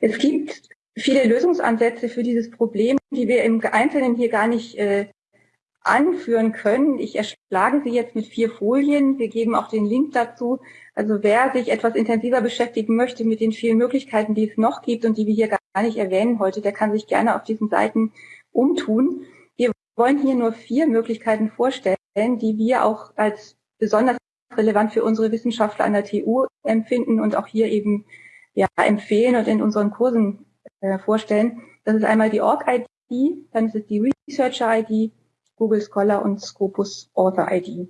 Es gibt viele Lösungsansätze für dieses Problem, die wir im Einzelnen hier gar nicht äh, anführen können. Ich erschlage sie jetzt mit vier Folien. Wir geben auch den Link dazu. Also wer sich etwas intensiver beschäftigen möchte mit den vielen Möglichkeiten, die es noch gibt und die wir hier gar nicht erwähnen heute, der kann sich gerne auf diesen Seiten umtun. Wir wollen hier nur vier Möglichkeiten vorstellen, die wir auch als besonders relevant für unsere Wissenschaftler an der TU empfinden und auch hier eben ja, empfehlen und in unseren Kursen äh, vorstellen. Das ist einmal die Org-ID, dann ist es die Researcher-ID, Google Scholar und Scopus Author-ID.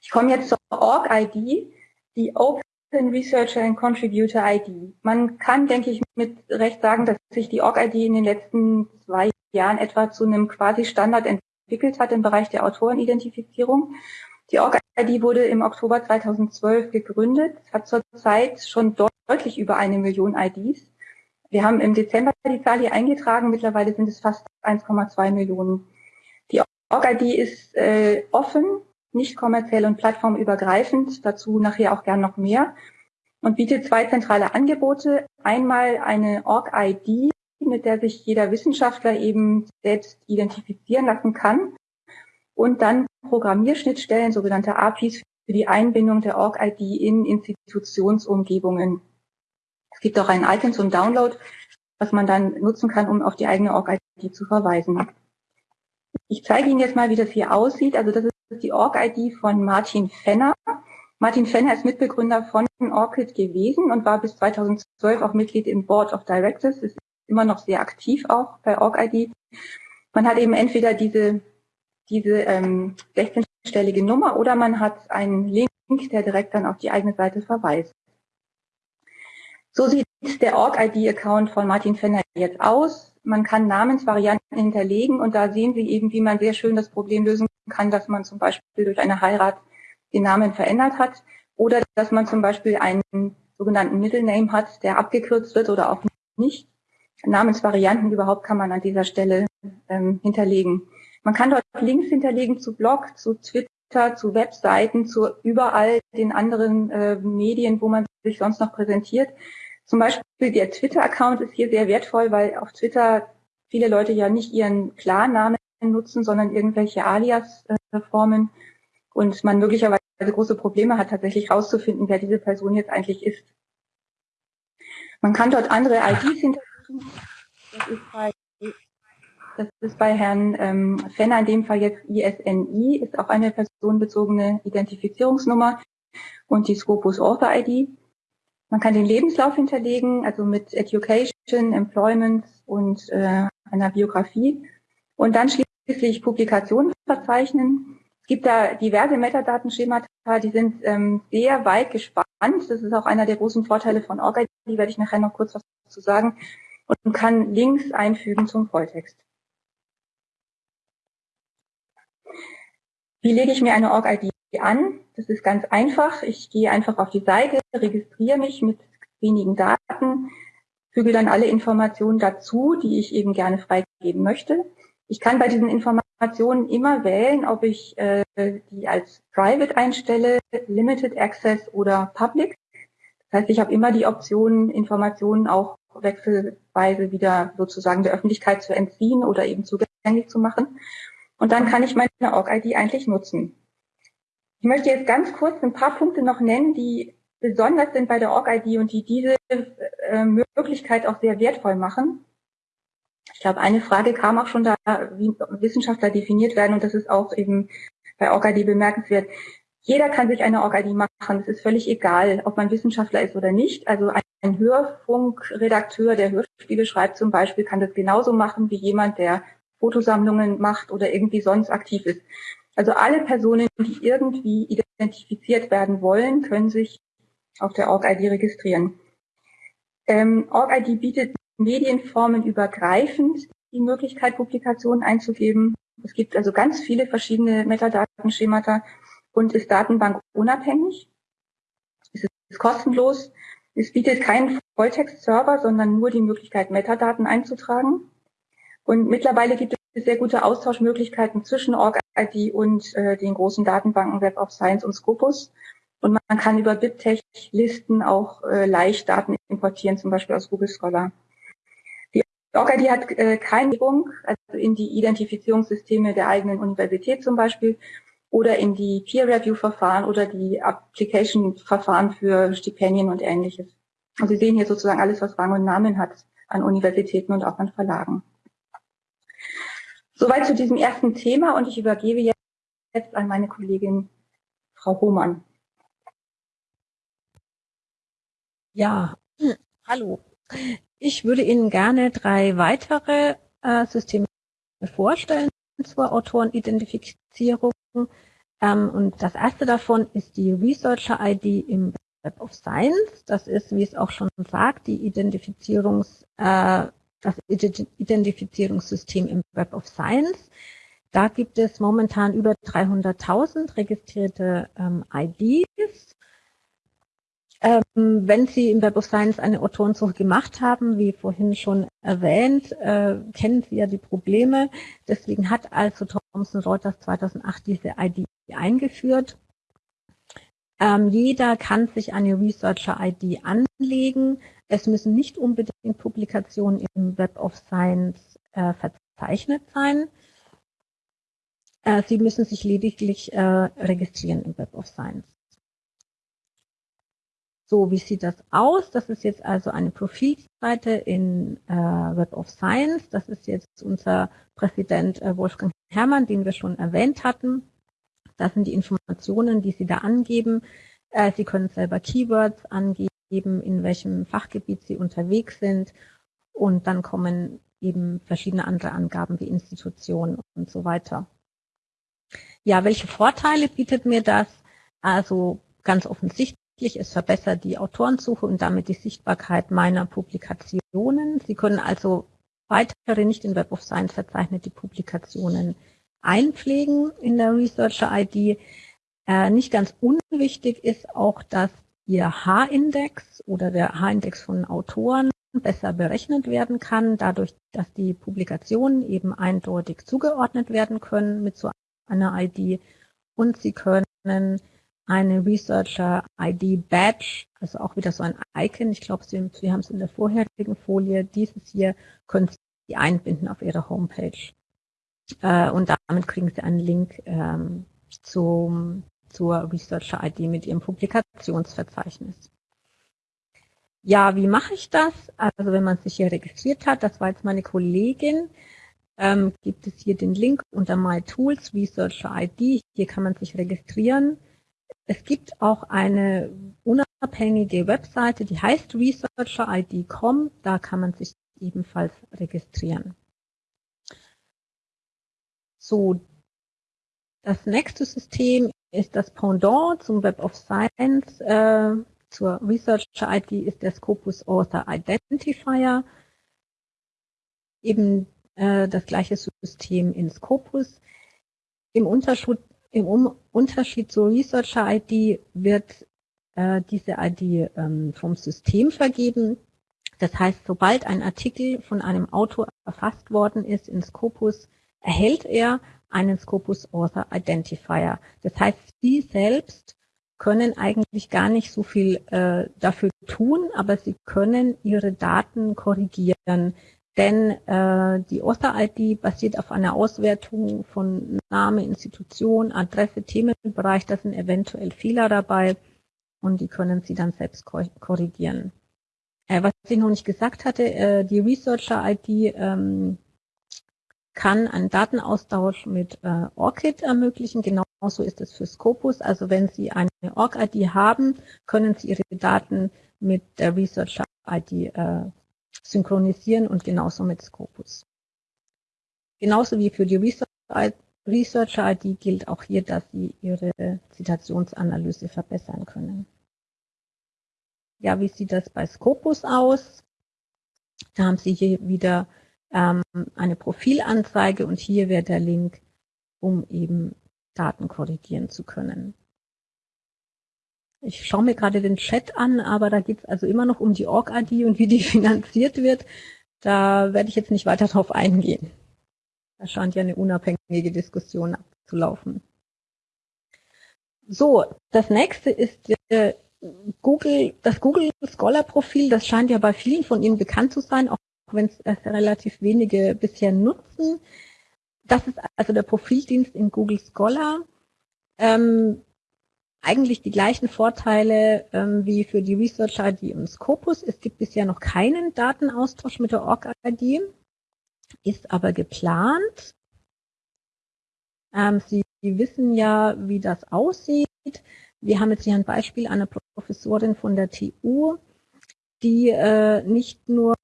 Ich komme jetzt zur Org-ID, die Open Researcher and Contributor ID. Man kann, denke ich, mit Recht sagen, dass sich die Org-ID in den letzten zwei Jahren etwa zu einem quasi Standard entwickelt hat im Bereich der Autorenidentifizierung. Die Org-ID wurde im Oktober 2012 gegründet, hat zurzeit schon deutlich über eine Million IDs wir haben im Dezember die Zahl hier eingetragen. Mittlerweile sind es fast 1,2 Millionen. Die Org-ID ist äh, offen, nicht kommerziell und plattformübergreifend. Dazu nachher auch gern noch mehr. Und bietet zwei zentrale Angebote. Einmal eine Org-ID, mit der sich jeder Wissenschaftler eben selbst identifizieren lassen kann. Und dann Programmierschnittstellen, sogenannte APIs, für die Einbindung der Org-ID in Institutionsumgebungen. Es gibt auch ein Icon zum Download, was man dann nutzen kann, um auf die eigene Org-ID zu verweisen. Ich zeige Ihnen jetzt mal, wie das hier aussieht. Also das ist die Org-ID von Martin Fenner. Martin Fenner ist Mitbegründer von ORCID gewesen und war bis 2012 auch Mitglied im Board of Directors, ist immer noch sehr aktiv auch bei OrgID. Man hat eben entweder diese, diese ähm, 16-stellige Nummer oder man hat einen Link, der direkt dann auf die eigene Seite verweist. So sieht der Org-ID-Account von Martin Fenner jetzt aus. Man kann Namensvarianten hinterlegen und da sehen Sie eben, wie man sehr schön das Problem lösen kann, dass man zum Beispiel durch eine Heirat den Namen verändert hat oder dass man zum Beispiel einen sogenannten Middle Name hat, der abgekürzt wird oder auch nicht. Namensvarianten überhaupt kann man an dieser Stelle ähm, hinterlegen. Man kann dort Links hinterlegen zu Blog, zu Twitter, zu Webseiten, zu überall den anderen äh, Medien, wo man sich sonst noch präsentiert. Zum Beispiel der Twitter-Account ist hier sehr wertvoll, weil auf Twitter viele Leute ja nicht ihren Klarnamen nutzen, sondern irgendwelche Alias-Formen und man möglicherweise große Probleme hat, tatsächlich rauszufinden, wer diese Person jetzt eigentlich ist. Man kann dort andere IDs hinterlegen. Das ist bei, das ist bei Herrn ähm, Fenner in dem Fall jetzt ISNI, ist auch eine personenbezogene Identifizierungsnummer und die Scopus Author ID. Man kann den Lebenslauf hinterlegen, also mit Education, Employment und äh, einer Biografie. Und dann schließlich Publikationen verzeichnen. Es gibt da diverse Metadatenschemata, die sind ähm, sehr weit gespannt. Das ist auch einer der großen Vorteile von OrgID, die werde ich nachher noch kurz was dazu sagen. Und kann Links einfügen zum Volltext. Wie lege ich mir eine Org-ID an? Das ist ganz einfach. Ich gehe einfach auf die Seite, registriere mich mit wenigen Daten, füge dann alle Informationen dazu, die ich eben gerne freigeben möchte. Ich kann bei diesen Informationen immer wählen, ob ich äh, die als Private einstelle, Limited Access oder Public. Das heißt, ich habe immer die Option, Informationen auch wechselweise wieder sozusagen der Öffentlichkeit zu entziehen oder eben zugänglich zu machen. Und dann kann ich meine Org-ID eigentlich nutzen. Ich möchte jetzt ganz kurz ein paar Punkte noch nennen, die besonders sind bei der Org-ID und die diese äh, Möglichkeit auch sehr wertvoll machen. Ich glaube, eine Frage kam auch schon da, wie Wissenschaftler definiert werden und das ist auch eben bei OrgID bemerkenswert. Jeder kann sich eine OrgID machen. Es ist völlig egal, ob man Wissenschaftler ist oder nicht. Also ein Hörfunkredakteur, der Hörspiele schreibt zum Beispiel, kann das genauso machen wie jemand, der Fotosammlungen macht oder irgendwie sonst aktiv ist. Also alle Personen, die irgendwie identifiziert werden wollen, können sich auf der OrgID registrieren. Ähm, OrgID bietet medienformen übergreifend die Möglichkeit, Publikationen einzugeben. Es gibt also ganz viele verschiedene Metadatenschemata und ist datenbankunabhängig. Es ist kostenlos. Es bietet keinen Volltext-Server, sondern nur die Möglichkeit, Metadaten einzutragen. Und mittlerweile gibt sehr gute Austauschmöglichkeiten zwischen OrgID und äh, den großen Datenbanken Web of Science und Scopus. Und man kann über BibTeX-Listen auch äh, leicht Daten importieren, zum Beispiel aus Google Scholar. Die OrgID hat äh, keine Übung, also in die Identifizierungssysteme der eigenen Universität zum Beispiel oder in die Peer-Review-Verfahren oder die Application-Verfahren für Stipendien und ähnliches. Und Sie sehen hier sozusagen alles, was Rang und Namen hat an Universitäten und auch an Verlagen. Soweit zu diesem ersten Thema und ich übergebe jetzt an meine Kollegin Frau Hohmann. Ja, hallo. Ich würde Ihnen gerne drei weitere äh, Systeme vorstellen zur Autorenidentifizierung. Ähm, und das erste davon ist die Researcher ID im Web of Science. Das ist, wie es auch schon sagt, die Identifizierungs, äh, das Identifizierungssystem im Web of Science. Da gibt es momentan über 300.000 registrierte ähm, IDs ähm, wenn Sie im Web of Science eine Autorensuche gemacht haben, wie vorhin schon erwähnt, äh, kennen Sie ja die Probleme. Deswegen hat also Thomson Reuters 2008 diese ID eingeführt. Ähm, jeder kann sich eine Researcher-ID anlegen. Es müssen nicht unbedingt Publikationen im Web of Science äh, verzeichnet sein. Äh, Sie müssen sich lediglich äh, registrieren im Web of Science. So, wie sieht das aus? Das ist jetzt also eine Profilseite in äh, Web of Science. Das ist jetzt unser Präsident äh, Wolfgang Herrmann, den wir schon erwähnt hatten. Das sind die Informationen, die Sie da angeben. Äh, Sie können selber Keywords angeben, in welchem Fachgebiet Sie unterwegs sind. Und dann kommen eben verschiedene andere Angaben wie Institutionen und so weiter. Ja, welche Vorteile bietet mir das? Also ganz offensichtlich es verbessert die Autorensuche und damit die Sichtbarkeit meiner Publikationen. Sie können also weitere nicht in Web of Science verzeichnete Publikationen einpflegen in der Researcher ID. Äh, nicht ganz unwichtig ist auch, dass Ihr H-Index oder der H-Index von Autoren besser berechnet werden kann, dadurch, dass die Publikationen eben eindeutig zugeordnet werden können mit so einer ID und Sie können eine Researcher ID Badge, also auch wieder so ein Icon. Ich glaube, Sie, Sie haben es in der vorherigen Folie. Dieses hier können Sie einbinden auf Ihrer Homepage. Äh, und damit kriegen Sie einen Link ähm, zum, zur Researcher ID mit Ihrem Publikationsverzeichnis. Ja, wie mache ich das? Also wenn man sich hier registriert hat, das war jetzt meine Kollegin, ähm, gibt es hier den Link unter My Tools, Researcher ID. Hier kann man sich registrieren. Es gibt auch eine unabhängige Webseite, die heißt researcherid.com. Da kann man sich ebenfalls registrieren. So, das nächste System ist das Pendant zum Web of Science. Äh, zur Researcher ID ist der Scopus Author Identifier. Eben äh, das gleiche System in Scopus. Im Unterschied, im Unterschied zur Researcher ID wird äh, diese ID ähm, vom System vergeben. Das heißt, sobald ein Artikel von einem Autor erfasst worden ist in Scopus, erhält er einen Scopus Author Identifier. Das heißt, Sie selbst können eigentlich gar nicht so viel äh, dafür tun, aber Sie können Ihre Daten korrigieren. Denn äh, die Author-ID basiert auf einer Auswertung von Name, Institution, Adresse, Themenbereich. Da sind eventuell Fehler dabei und die können Sie dann selbst korrigieren. Äh, was ich noch nicht gesagt hatte, äh, die Researcher-ID ähm, kann einen Datenaustausch mit äh, ORCID ermöglichen. Genauso ist es für Scopus. Also wenn Sie eine ORC-ID haben, können Sie Ihre Daten mit der Researcher-ID äh, synchronisieren und genauso mit Scopus. Genauso wie für die Researcher-ID gilt auch hier, dass Sie Ihre Zitationsanalyse verbessern können. Ja, wie sieht das bei Scopus aus? Da haben Sie hier wieder ähm, eine Profilanzeige und hier wäre der Link, um eben Daten korrigieren zu können. Ich schaue mir gerade den Chat an, aber da geht es also immer noch um die Org-ID und wie die finanziert wird. Da werde ich jetzt nicht weiter drauf eingehen. Da scheint ja eine unabhängige Diskussion abzulaufen. So, das nächste ist äh, Google, das Google Scholar Profil. Das scheint ja bei vielen von Ihnen bekannt zu sein, auch wenn es relativ wenige bisher nutzen. Das ist also der Profildienst in Google Scholar. Ähm, eigentlich die gleichen Vorteile ähm, wie für die Research-ID im Scopus. Es gibt bisher noch keinen Datenaustausch mit der Org-ID, ist aber geplant. Ähm, Sie wissen ja, wie das aussieht. Wir haben jetzt hier ein Beispiel einer Professorin von der TU, die äh, nicht nur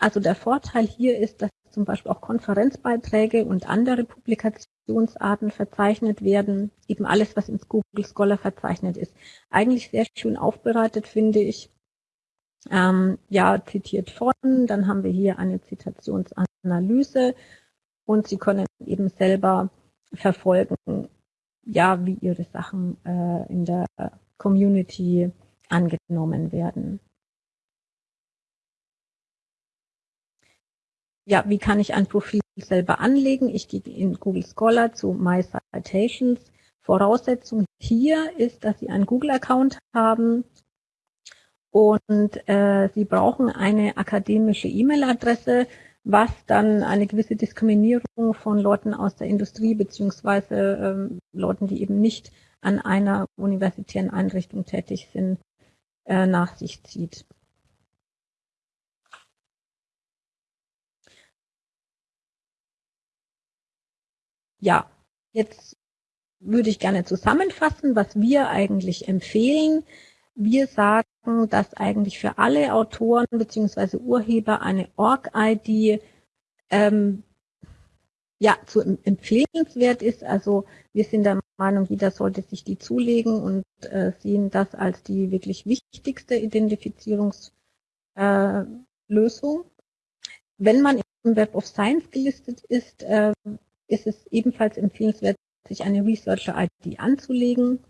also der Vorteil hier ist, dass zum Beispiel auch Konferenzbeiträge und andere Publikationsarten verzeichnet werden. Eben alles, was ins Google Scholar verzeichnet ist. Eigentlich sehr schön aufbereitet, finde ich. Ähm, ja, zitiert von, dann haben wir hier eine Zitationsanalyse und Sie können eben selber verfolgen, ja, wie Ihre Sachen äh, in der Community angenommen werden. Ja, wie kann ich ein Profil selber anlegen? Ich gehe in Google Scholar zu My Citations. Voraussetzung hier ist, dass Sie einen Google-Account haben und äh, Sie brauchen eine akademische E-Mail-Adresse, was dann eine gewisse Diskriminierung von Leuten aus der Industrie beziehungsweise ähm, Leuten, die eben nicht an einer universitären Einrichtung tätig sind, äh, nach sich zieht. Ja, jetzt würde ich gerne zusammenfassen, was wir eigentlich empfehlen. Wir sagen, dass eigentlich für alle Autoren bzw. Urheber eine Org-ID ähm, ja, zu empfehlenswert ist. Also wir sind der Meinung, jeder sollte sich die zulegen und äh, sehen das als die wirklich wichtigste Identifizierungslösung. Äh, Wenn man im Web of Science gelistet ist, äh, ist es ebenfalls empfehlenswert, sich eine Researcher-ID anzulegen.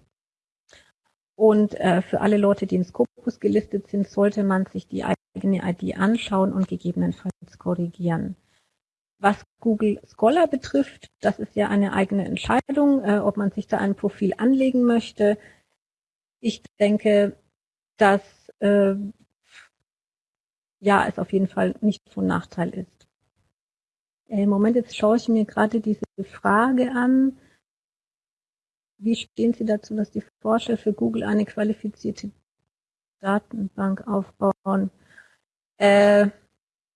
Und äh, für alle Leute, die in Scopus gelistet sind, sollte man sich die eigene ID anschauen und gegebenenfalls korrigieren. Was Google Scholar betrifft, das ist ja eine eigene Entscheidung, äh, ob man sich da ein Profil anlegen möchte. Ich denke, dass äh, ja es auf jeden Fall nicht von Nachteil ist. Äh, Moment, jetzt schaue ich mir gerade diese Frage an. Wie stehen Sie dazu, dass die Forscher für Google eine qualifizierte Datenbank aufbauen? Äh,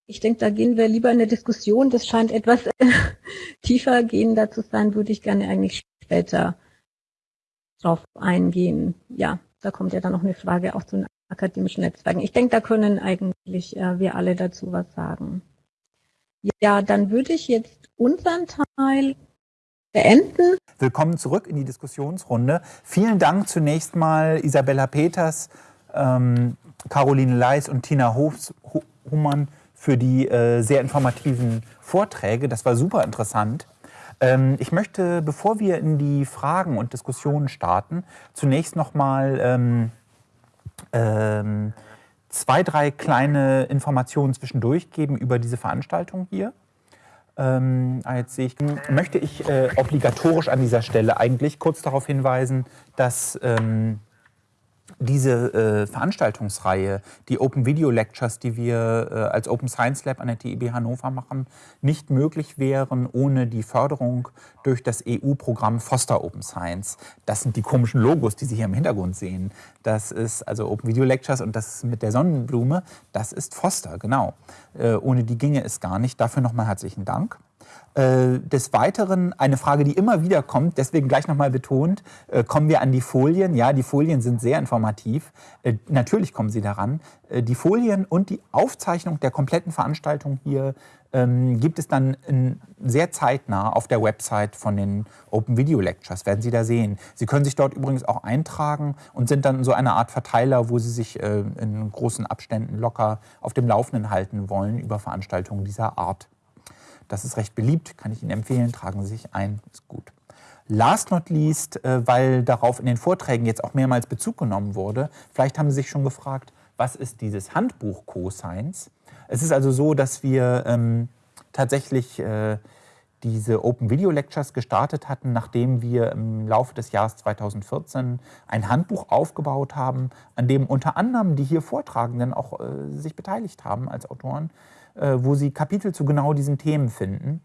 ich denke, da gehen wir lieber in eine Diskussion. Das scheint etwas tiefer gehender zu sein, würde ich gerne eigentlich später drauf eingehen. Ja, da kommt ja dann noch eine Frage auch zu den akademischen Netzwerken. Ich denke, da können eigentlich äh, wir alle dazu was sagen. Ja, dann würde ich jetzt unseren Teil beenden. Willkommen zurück in die Diskussionsrunde. Vielen Dank zunächst mal Isabella Peters, ähm, Caroline Leis und Tina Humann für die äh, sehr informativen Vorträge. Das war super interessant. Ähm, ich möchte, bevor wir in die Fragen und Diskussionen starten, zunächst noch mal ähm, ähm, zwei, drei kleine Informationen zwischendurch geben über diese Veranstaltung hier. Ähm, jetzt sehe ich, möchte ich äh, obligatorisch an dieser Stelle eigentlich kurz darauf hinweisen, dass ähm, diese äh, Veranstaltungsreihe, die Open Video Lectures, die wir äh, als Open Science Lab an der TIB Hannover machen, nicht möglich wären ohne die Förderung durch das EU-Programm Foster Open Science. Das sind die komischen Logos, die Sie hier im Hintergrund sehen. Das ist also Open Video Lectures und das mit der Sonnenblume, das ist Foster, genau. Äh, ohne die ginge es gar nicht. Dafür nochmal herzlichen Dank. Äh, des Weiteren eine Frage, die immer wieder kommt, deswegen gleich nochmal betont, äh, kommen wir an die Folien. Ja, die Folien sind sehr informativ. Äh, natürlich kommen sie daran. Die Folien und die Aufzeichnung der kompletten Veranstaltung hier ähm, gibt es dann sehr zeitnah auf der Website von den Open Video Lectures, werden Sie da sehen. Sie können sich dort übrigens auch eintragen und sind dann so eine Art Verteiler, wo Sie sich in großen Abständen locker auf dem Laufenden halten wollen über Veranstaltungen dieser Art. Das ist recht beliebt, kann ich Ihnen empfehlen. Tragen Sie sich ein, ist gut. Last not least, äh, weil darauf in den Vorträgen jetzt auch mehrmals Bezug genommen wurde, vielleicht haben Sie sich schon gefragt, was ist dieses Handbuch Co-Science? Es ist also so, dass wir ähm, tatsächlich äh, diese Open Video Lectures gestartet hatten, nachdem wir im Laufe des Jahres 2014 ein Handbuch aufgebaut haben, an dem unter anderem die hier Vortragenden auch äh, sich beteiligt haben als Autoren wo Sie Kapitel zu genau diesen Themen finden.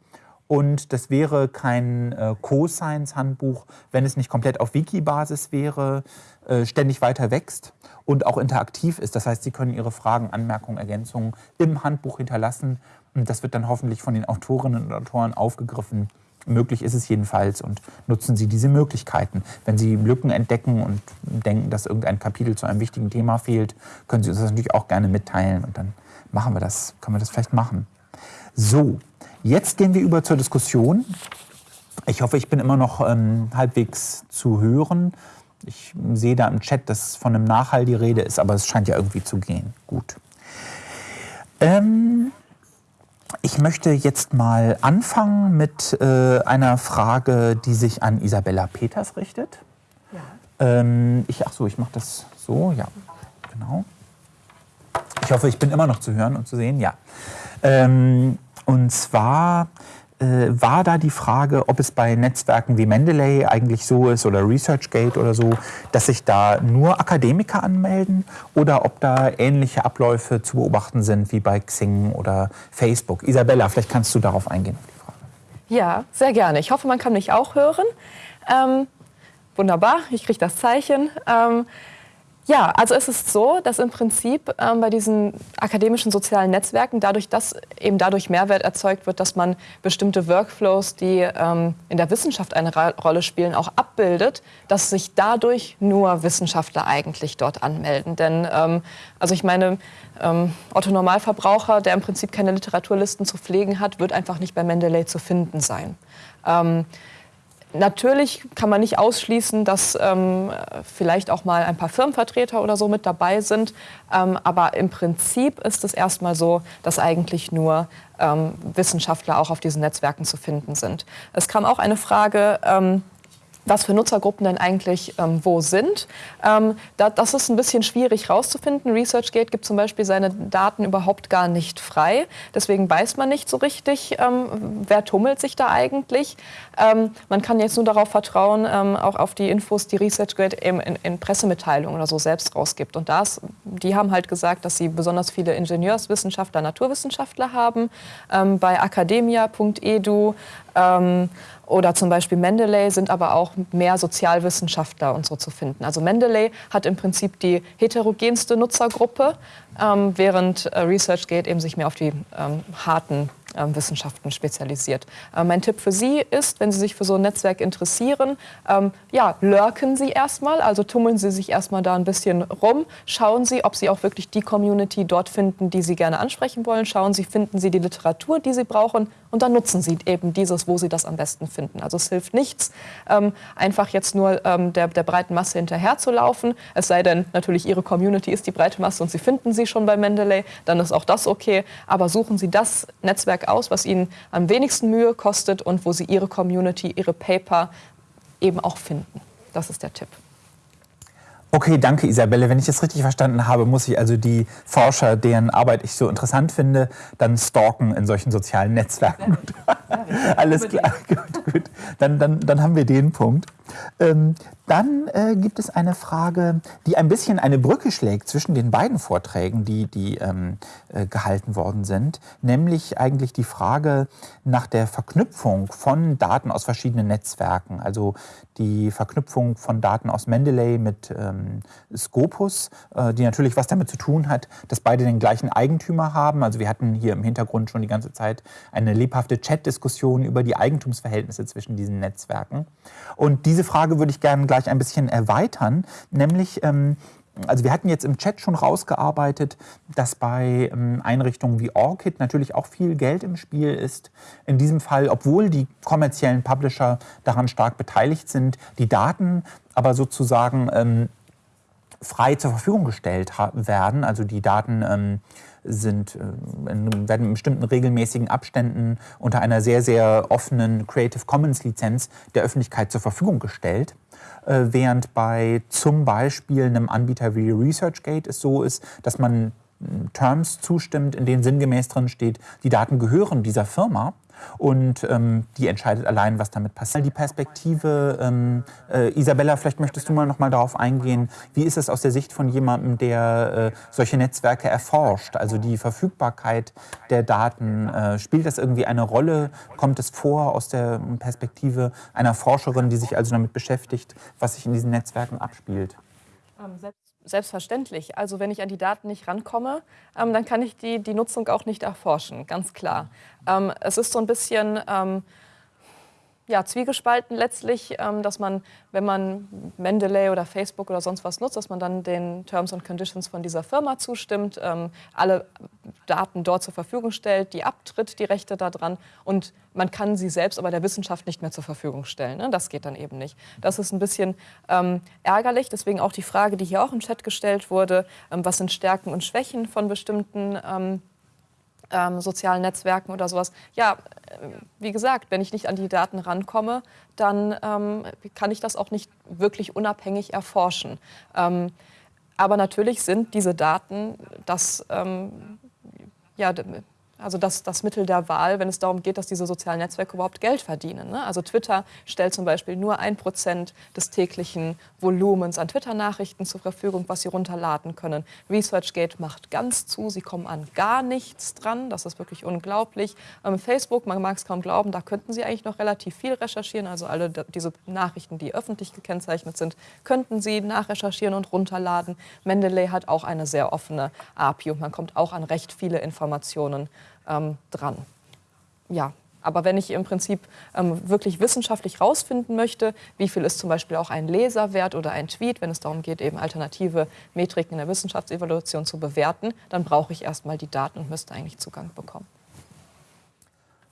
Und das wäre kein äh, Co-Science-Handbuch, wenn es nicht komplett auf Wiki-Basis wäre, äh, ständig weiter wächst und auch interaktiv ist. Das heißt, Sie können Ihre Fragen, Anmerkungen, Ergänzungen im Handbuch hinterlassen. Und das wird dann hoffentlich von den Autorinnen und Autoren aufgegriffen. Möglich ist es jedenfalls und nutzen Sie diese Möglichkeiten. Wenn Sie Lücken entdecken und denken, dass irgendein Kapitel zu einem wichtigen Thema fehlt, können Sie uns das natürlich auch gerne mitteilen und dann machen wir das, können wir das vielleicht machen. So, jetzt gehen wir über zur Diskussion. Ich hoffe, ich bin immer noch ähm, halbwegs zu hören. Ich sehe da im Chat, dass von einem Nachhall die Rede ist, aber es scheint ja irgendwie zu gehen. Gut. Ähm, ich möchte jetzt mal anfangen mit äh, einer Frage, die sich an Isabella Peters richtet. Ja. Ähm, ich, ach so, ich mache das so, ja, genau. Ich hoffe, ich bin immer noch zu hören und zu sehen. Ja. Ähm, und zwar äh, war da die Frage, ob es bei Netzwerken wie Mendeley eigentlich so ist oder ResearchGate oder so, dass sich da nur Akademiker anmelden oder ob da ähnliche Abläufe zu beobachten sind wie bei Xing oder Facebook. Isabella, vielleicht kannst du darauf eingehen. Ja, sehr gerne. Ich hoffe, man kann mich auch hören. Ähm, wunderbar, ich kriege das Zeichen. Ähm, ja, also es ist so, dass im Prinzip ähm, bei diesen akademischen sozialen Netzwerken dadurch, dass eben dadurch Mehrwert erzeugt wird, dass man bestimmte Workflows, die ähm, in der Wissenschaft eine Ra Rolle spielen, auch abbildet, dass sich dadurch nur Wissenschaftler eigentlich dort anmelden. Denn ähm, also ich meine, ähm, Otto Normalverbraucher, der im Prinzip keine Literaturlisten zu pflegen hat, wird einfach nicht bei Mendeley zu finden sein. Natürlich kann man nicht ausschließen, dass ähm, vielleicht auch mal ein paar Firmenvertreter oder so mit dabei sind. Ähm, aber im Prinzip ist es erstmal so, dass eigentlich nur ähm, Wissenschaftler auch auf diesen Netzwerken zu finden sind. Es kam auch eine Frage, ähm, was für Nutzergruppen denn eigentlich ähm, wo sind. Ähm, da, das ist ein bisschen schwierig rauszufinden. ResearchGate gibt zum Beispiel seine Daten überhaupt gar nicht frei. Deswegen weiß man nicht so richtig, ähm, wer tummelt sich da eigentlich. Ähm, man kann jetzt nur darauf vertrauen, ähm, auch auf die Infos, die ResearchGate in, in, Pressemitteilungen oder so selbst rausgibt. Und das, die haben halt gesagt, dass sie besonders viele Ingenieurswissenschaftler, Naturwissenschaftler haben. Ähm, bei academia.edu ähm, oder zum Beispiel Mendeley sind aber auch mehr Sozialwissenschaftler und so zu finden. Also Mendeley hat im Prinzip die heterogenste Nutzergruppe, ähm, während äh, ResearchGate eben sich mehr auf die ähm, harten ähm, Wissenschaften spezialisiert. Äh, mein Tipp für Sie ist, wenn Sie sich für so ein Netzwerk interessieren, ähm, ja, lurken Sie erstmal, also tummeln Sie sich erstmal da ein bisschen rum, schauen Sie, ob Sie auch wirklich die Community dort finden, die Sie gerne ansprechen wollen, schauen Sie, finden Sie die Literatur, die Sie brauchen. Und dann nutzen Sie eben dieses, wo Sie das am besten finden. Also es hilft nichts, ähm, einfach jetzt nur ähm, der, der breiten Masse hinterherzulaufen, es sei denn natürlich Ihre Community ist die breite Masse und Sie finden sie schon bei Mendeley, dann ist auch das okay, aber suchen Sie das Netzwerk aus, was Ihnen am wenigsten Mühe kostet und wo Sie Ihre Community, Ihre Paper eben auch finden. Das ist der Tipp. Okay, danke Isabelle. Wenn ich das richtig verstanden habe, muss ich also die Forscher, deren Arbeit ich so interessant finde, dann stalken in solchen sozialen Netzwerken. Alles klar, gut, gut. Dann, dann, dann haben wir den Punkt. Ähm, dann äh, gibt es eine Frage, die ein bisschen eine Brücke schlägt zwischen den beiden Vorträgen, die, die ähm, äh, gehalten worden sind, nämlich eigentlich die Frage nach der Verknüpfung von Daten aus verschiedenen Netzwerken, also die Verknüpfung von Daten aus Mendeley mit ähm, Scopus, äh, die natürlich was damit zu tun hat, dass beide den gleichen Eigentümer haben. Also wir hatten hier im Hintergrund schon die ganze Zeit eine lebhafte Chat-Diskussion über die Eigentumsverhältnisse zwischen diesen Netzwerken. Und diese Frage würde ich gerne gleich ein bisschen erweitern, nämlich ähm, also wir hatten jetzt im Chat schon rausgearbeitet, dass bei ähm, Einrichtungen wie Orchid natürlich auch viel Geld im Spiel ist. In diesem Fall, obwohl die kommerziellen Publisher daran stark beteiligt sind, die Daten aber sozusagen ähm, frei zur Verfügung gestellt werden. Also die Daten ähm, sind, äh, werden in bestimmten regelmäßigen Abständen unter einer sehr, sehr offenen Creative Commons Lizenz der Öffentlichkeit zur Verfügung gestellt. Äh, während bei zum Beispiel einem Anbieter wie ResearchGate es so ist, dass man Terms zustimmt, in denen sinngemäß drin steht, die Daten gehören dieser Firma und ähm, die entscheidet allein, was damit passiert. Die Perspektive, ähm, äh, Isabella, vielleicht möchtest du mal noch mal darauf eingehen, wie ist es aus der Sicht von jemandem, der äh, solche Netzwerke erforscht, also die Verfügbarkeit der Daten, äh, spielt das irgendwie eine Rolle? Kommt es vor aus der Perspektive einer Forscherin, die sich also damit beschäftigt, was sich in diesen Netzwerken abspielt? Selbstverständlich. Also wenn ich an die Daten nicht rankomme, ähm, dann kann ich die, die Nutzung auch nicht erforschen, ganz klar. Ähm, es ist so ein bisschen ähm, ja, zwiegespalten letztlich, ähm, dass man, wenn man Mendeley oder Facebook oder sonst was nutzt, dass man dann den Terms and Conditions von dieser Firma zustimmt, ähm, alle Daten dort zur Verfügung stellt, die abtritt, die Rechte daran und man kann sie selbst aber der Wissenschaft nicht mehr zur Verfügung stellen. Ne? Das geht dann eben nicht. Das ist ein bisschen ähm, ärgerlich, deswegen auch die Frage, die hier auch im Chat gestellt wurde, was sind Stärken und Schwächen von bestimmten ähm, sozialen Netzwerken oder sowas. Ja, äh, wie gesagt, wenn ich nicht an die Daten rankomme, dann ähm, kann ich das auch nicht wirklich unabhängig erforschen. Ähm, aber natürlich sind diese Daten das, ähm, ja, also das, das Mittel der Wahl, wenn es darum geht, dass diese sozialen Netzwerke überhaupt Geld verdienen. Ne? Also Twitter stellt zum Beispiel nur ein Prozent des täglichen Volumens an Twitter-Nachrichten zur Verfügung, was sie runterladen können. ResearchGate macht ganz zu, sie kommen an gar nichts dran. Das ist wirklich unglaublich. Ähm, Facebook, man mag es kaum glauben, da könnten sie eigentlich noch relativ viel recherchieren. Also alle diese Nachrichten, die öffentlich gekennzeichnet sind, könnten sie nachrecherchieren und runterladen. Mendeley hat auch eine sehr offene API und man kommt auch an recht viele Informationen ähm, dran. Ja, aber wenn ich im Prinzip ähm, wirklich wissenschaftlich herausfinden möchte, wie viel ist zum Beispiel auch ein Leserwert oder ein Tweet, wenn es darum geht, eben alternative Metriken in der Wissenschaftsevaluation zu bewerten, dann brauche ich erstmal die Daten und müsste eigentlich Zugang bekommen.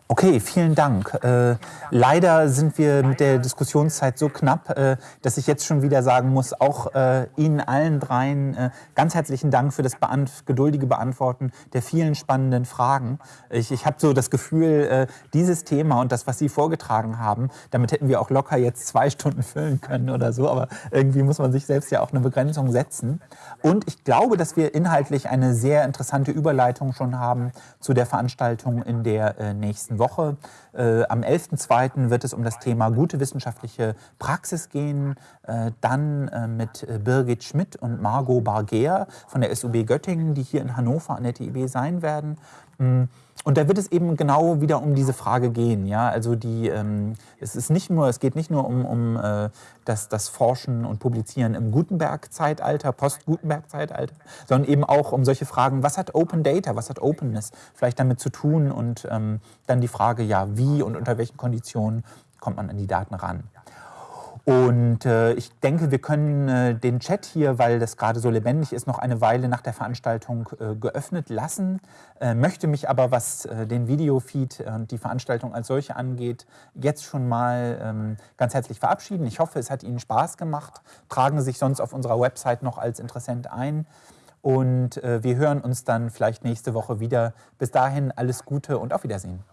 Okay, vielen Dank. Äh, leider sind wir mit der Diskussionszeit so knapp, äh, dass ich jetzt schon wieder sagen muss, auch äh, Ihnen allen dreien äh, ganz herzlichen Dank für das beant geduldige Beantworten der vielen spannenden Fragen. Ich, ich habe so das Gefühl, äh, dieses Thema und das, was Sie vorgetragen haben, damit hätten wir auch locker jetzt zwei Stunden füllen können oder so, aber irgendwie muss man sich selbst ja auch eine Begrenzung setzen. Und ich glaube, dass wir inhaltlich eine sehr interessante Überleitung schon haben zu der Veranstaltung in der äh, nächsten Woche. Äh, am 11.02. wird es um das Thema gute wissenschaftliche Praxis gehen. Äh, dann äh, mit äh, Birgit Schmidt und Margot Barger von der SUB Göttingen, die hier in Hannover an der TIB sein werden. Mm. Und da wird es eben genau wieder um diese Frage gehen. Ja? Also die, ähm, es, ist nicht nur, es geht nicht nur um, um äh, das, das Forschen und Publizieren im Gutenberg-Zeitalter, Post-Gutenberg-Zeitalter, sondern eben auch um solche Fragen, was hat Open Data, was hat Openness vielleicht damit zu tun und ähm, dann die Frage, ja, wie und unter welchen Konditionen kommt man an die Daten ran. Und äh, ich denke, wir können äh, den Chat hier, weil das gerade so lebendig ist, noch eine Weile nach der Veranstaltung äh, geöffnet lassen. Äh, möchte mich aber, was äh, den Videofeed und die Veranstaltung als solche angeht, jetzt schon mal ähm, ganz herzlich verabschieden. Ich hoffe, es hat Ihnen Spaß gemacht. Tragen Sie sich sonst auf unserer Website noch als Interessent ein. Und äh, wir hören uns dann vielleicht nächste Woche wieder. Bis dahin alles Gute und auf Wiedersehen.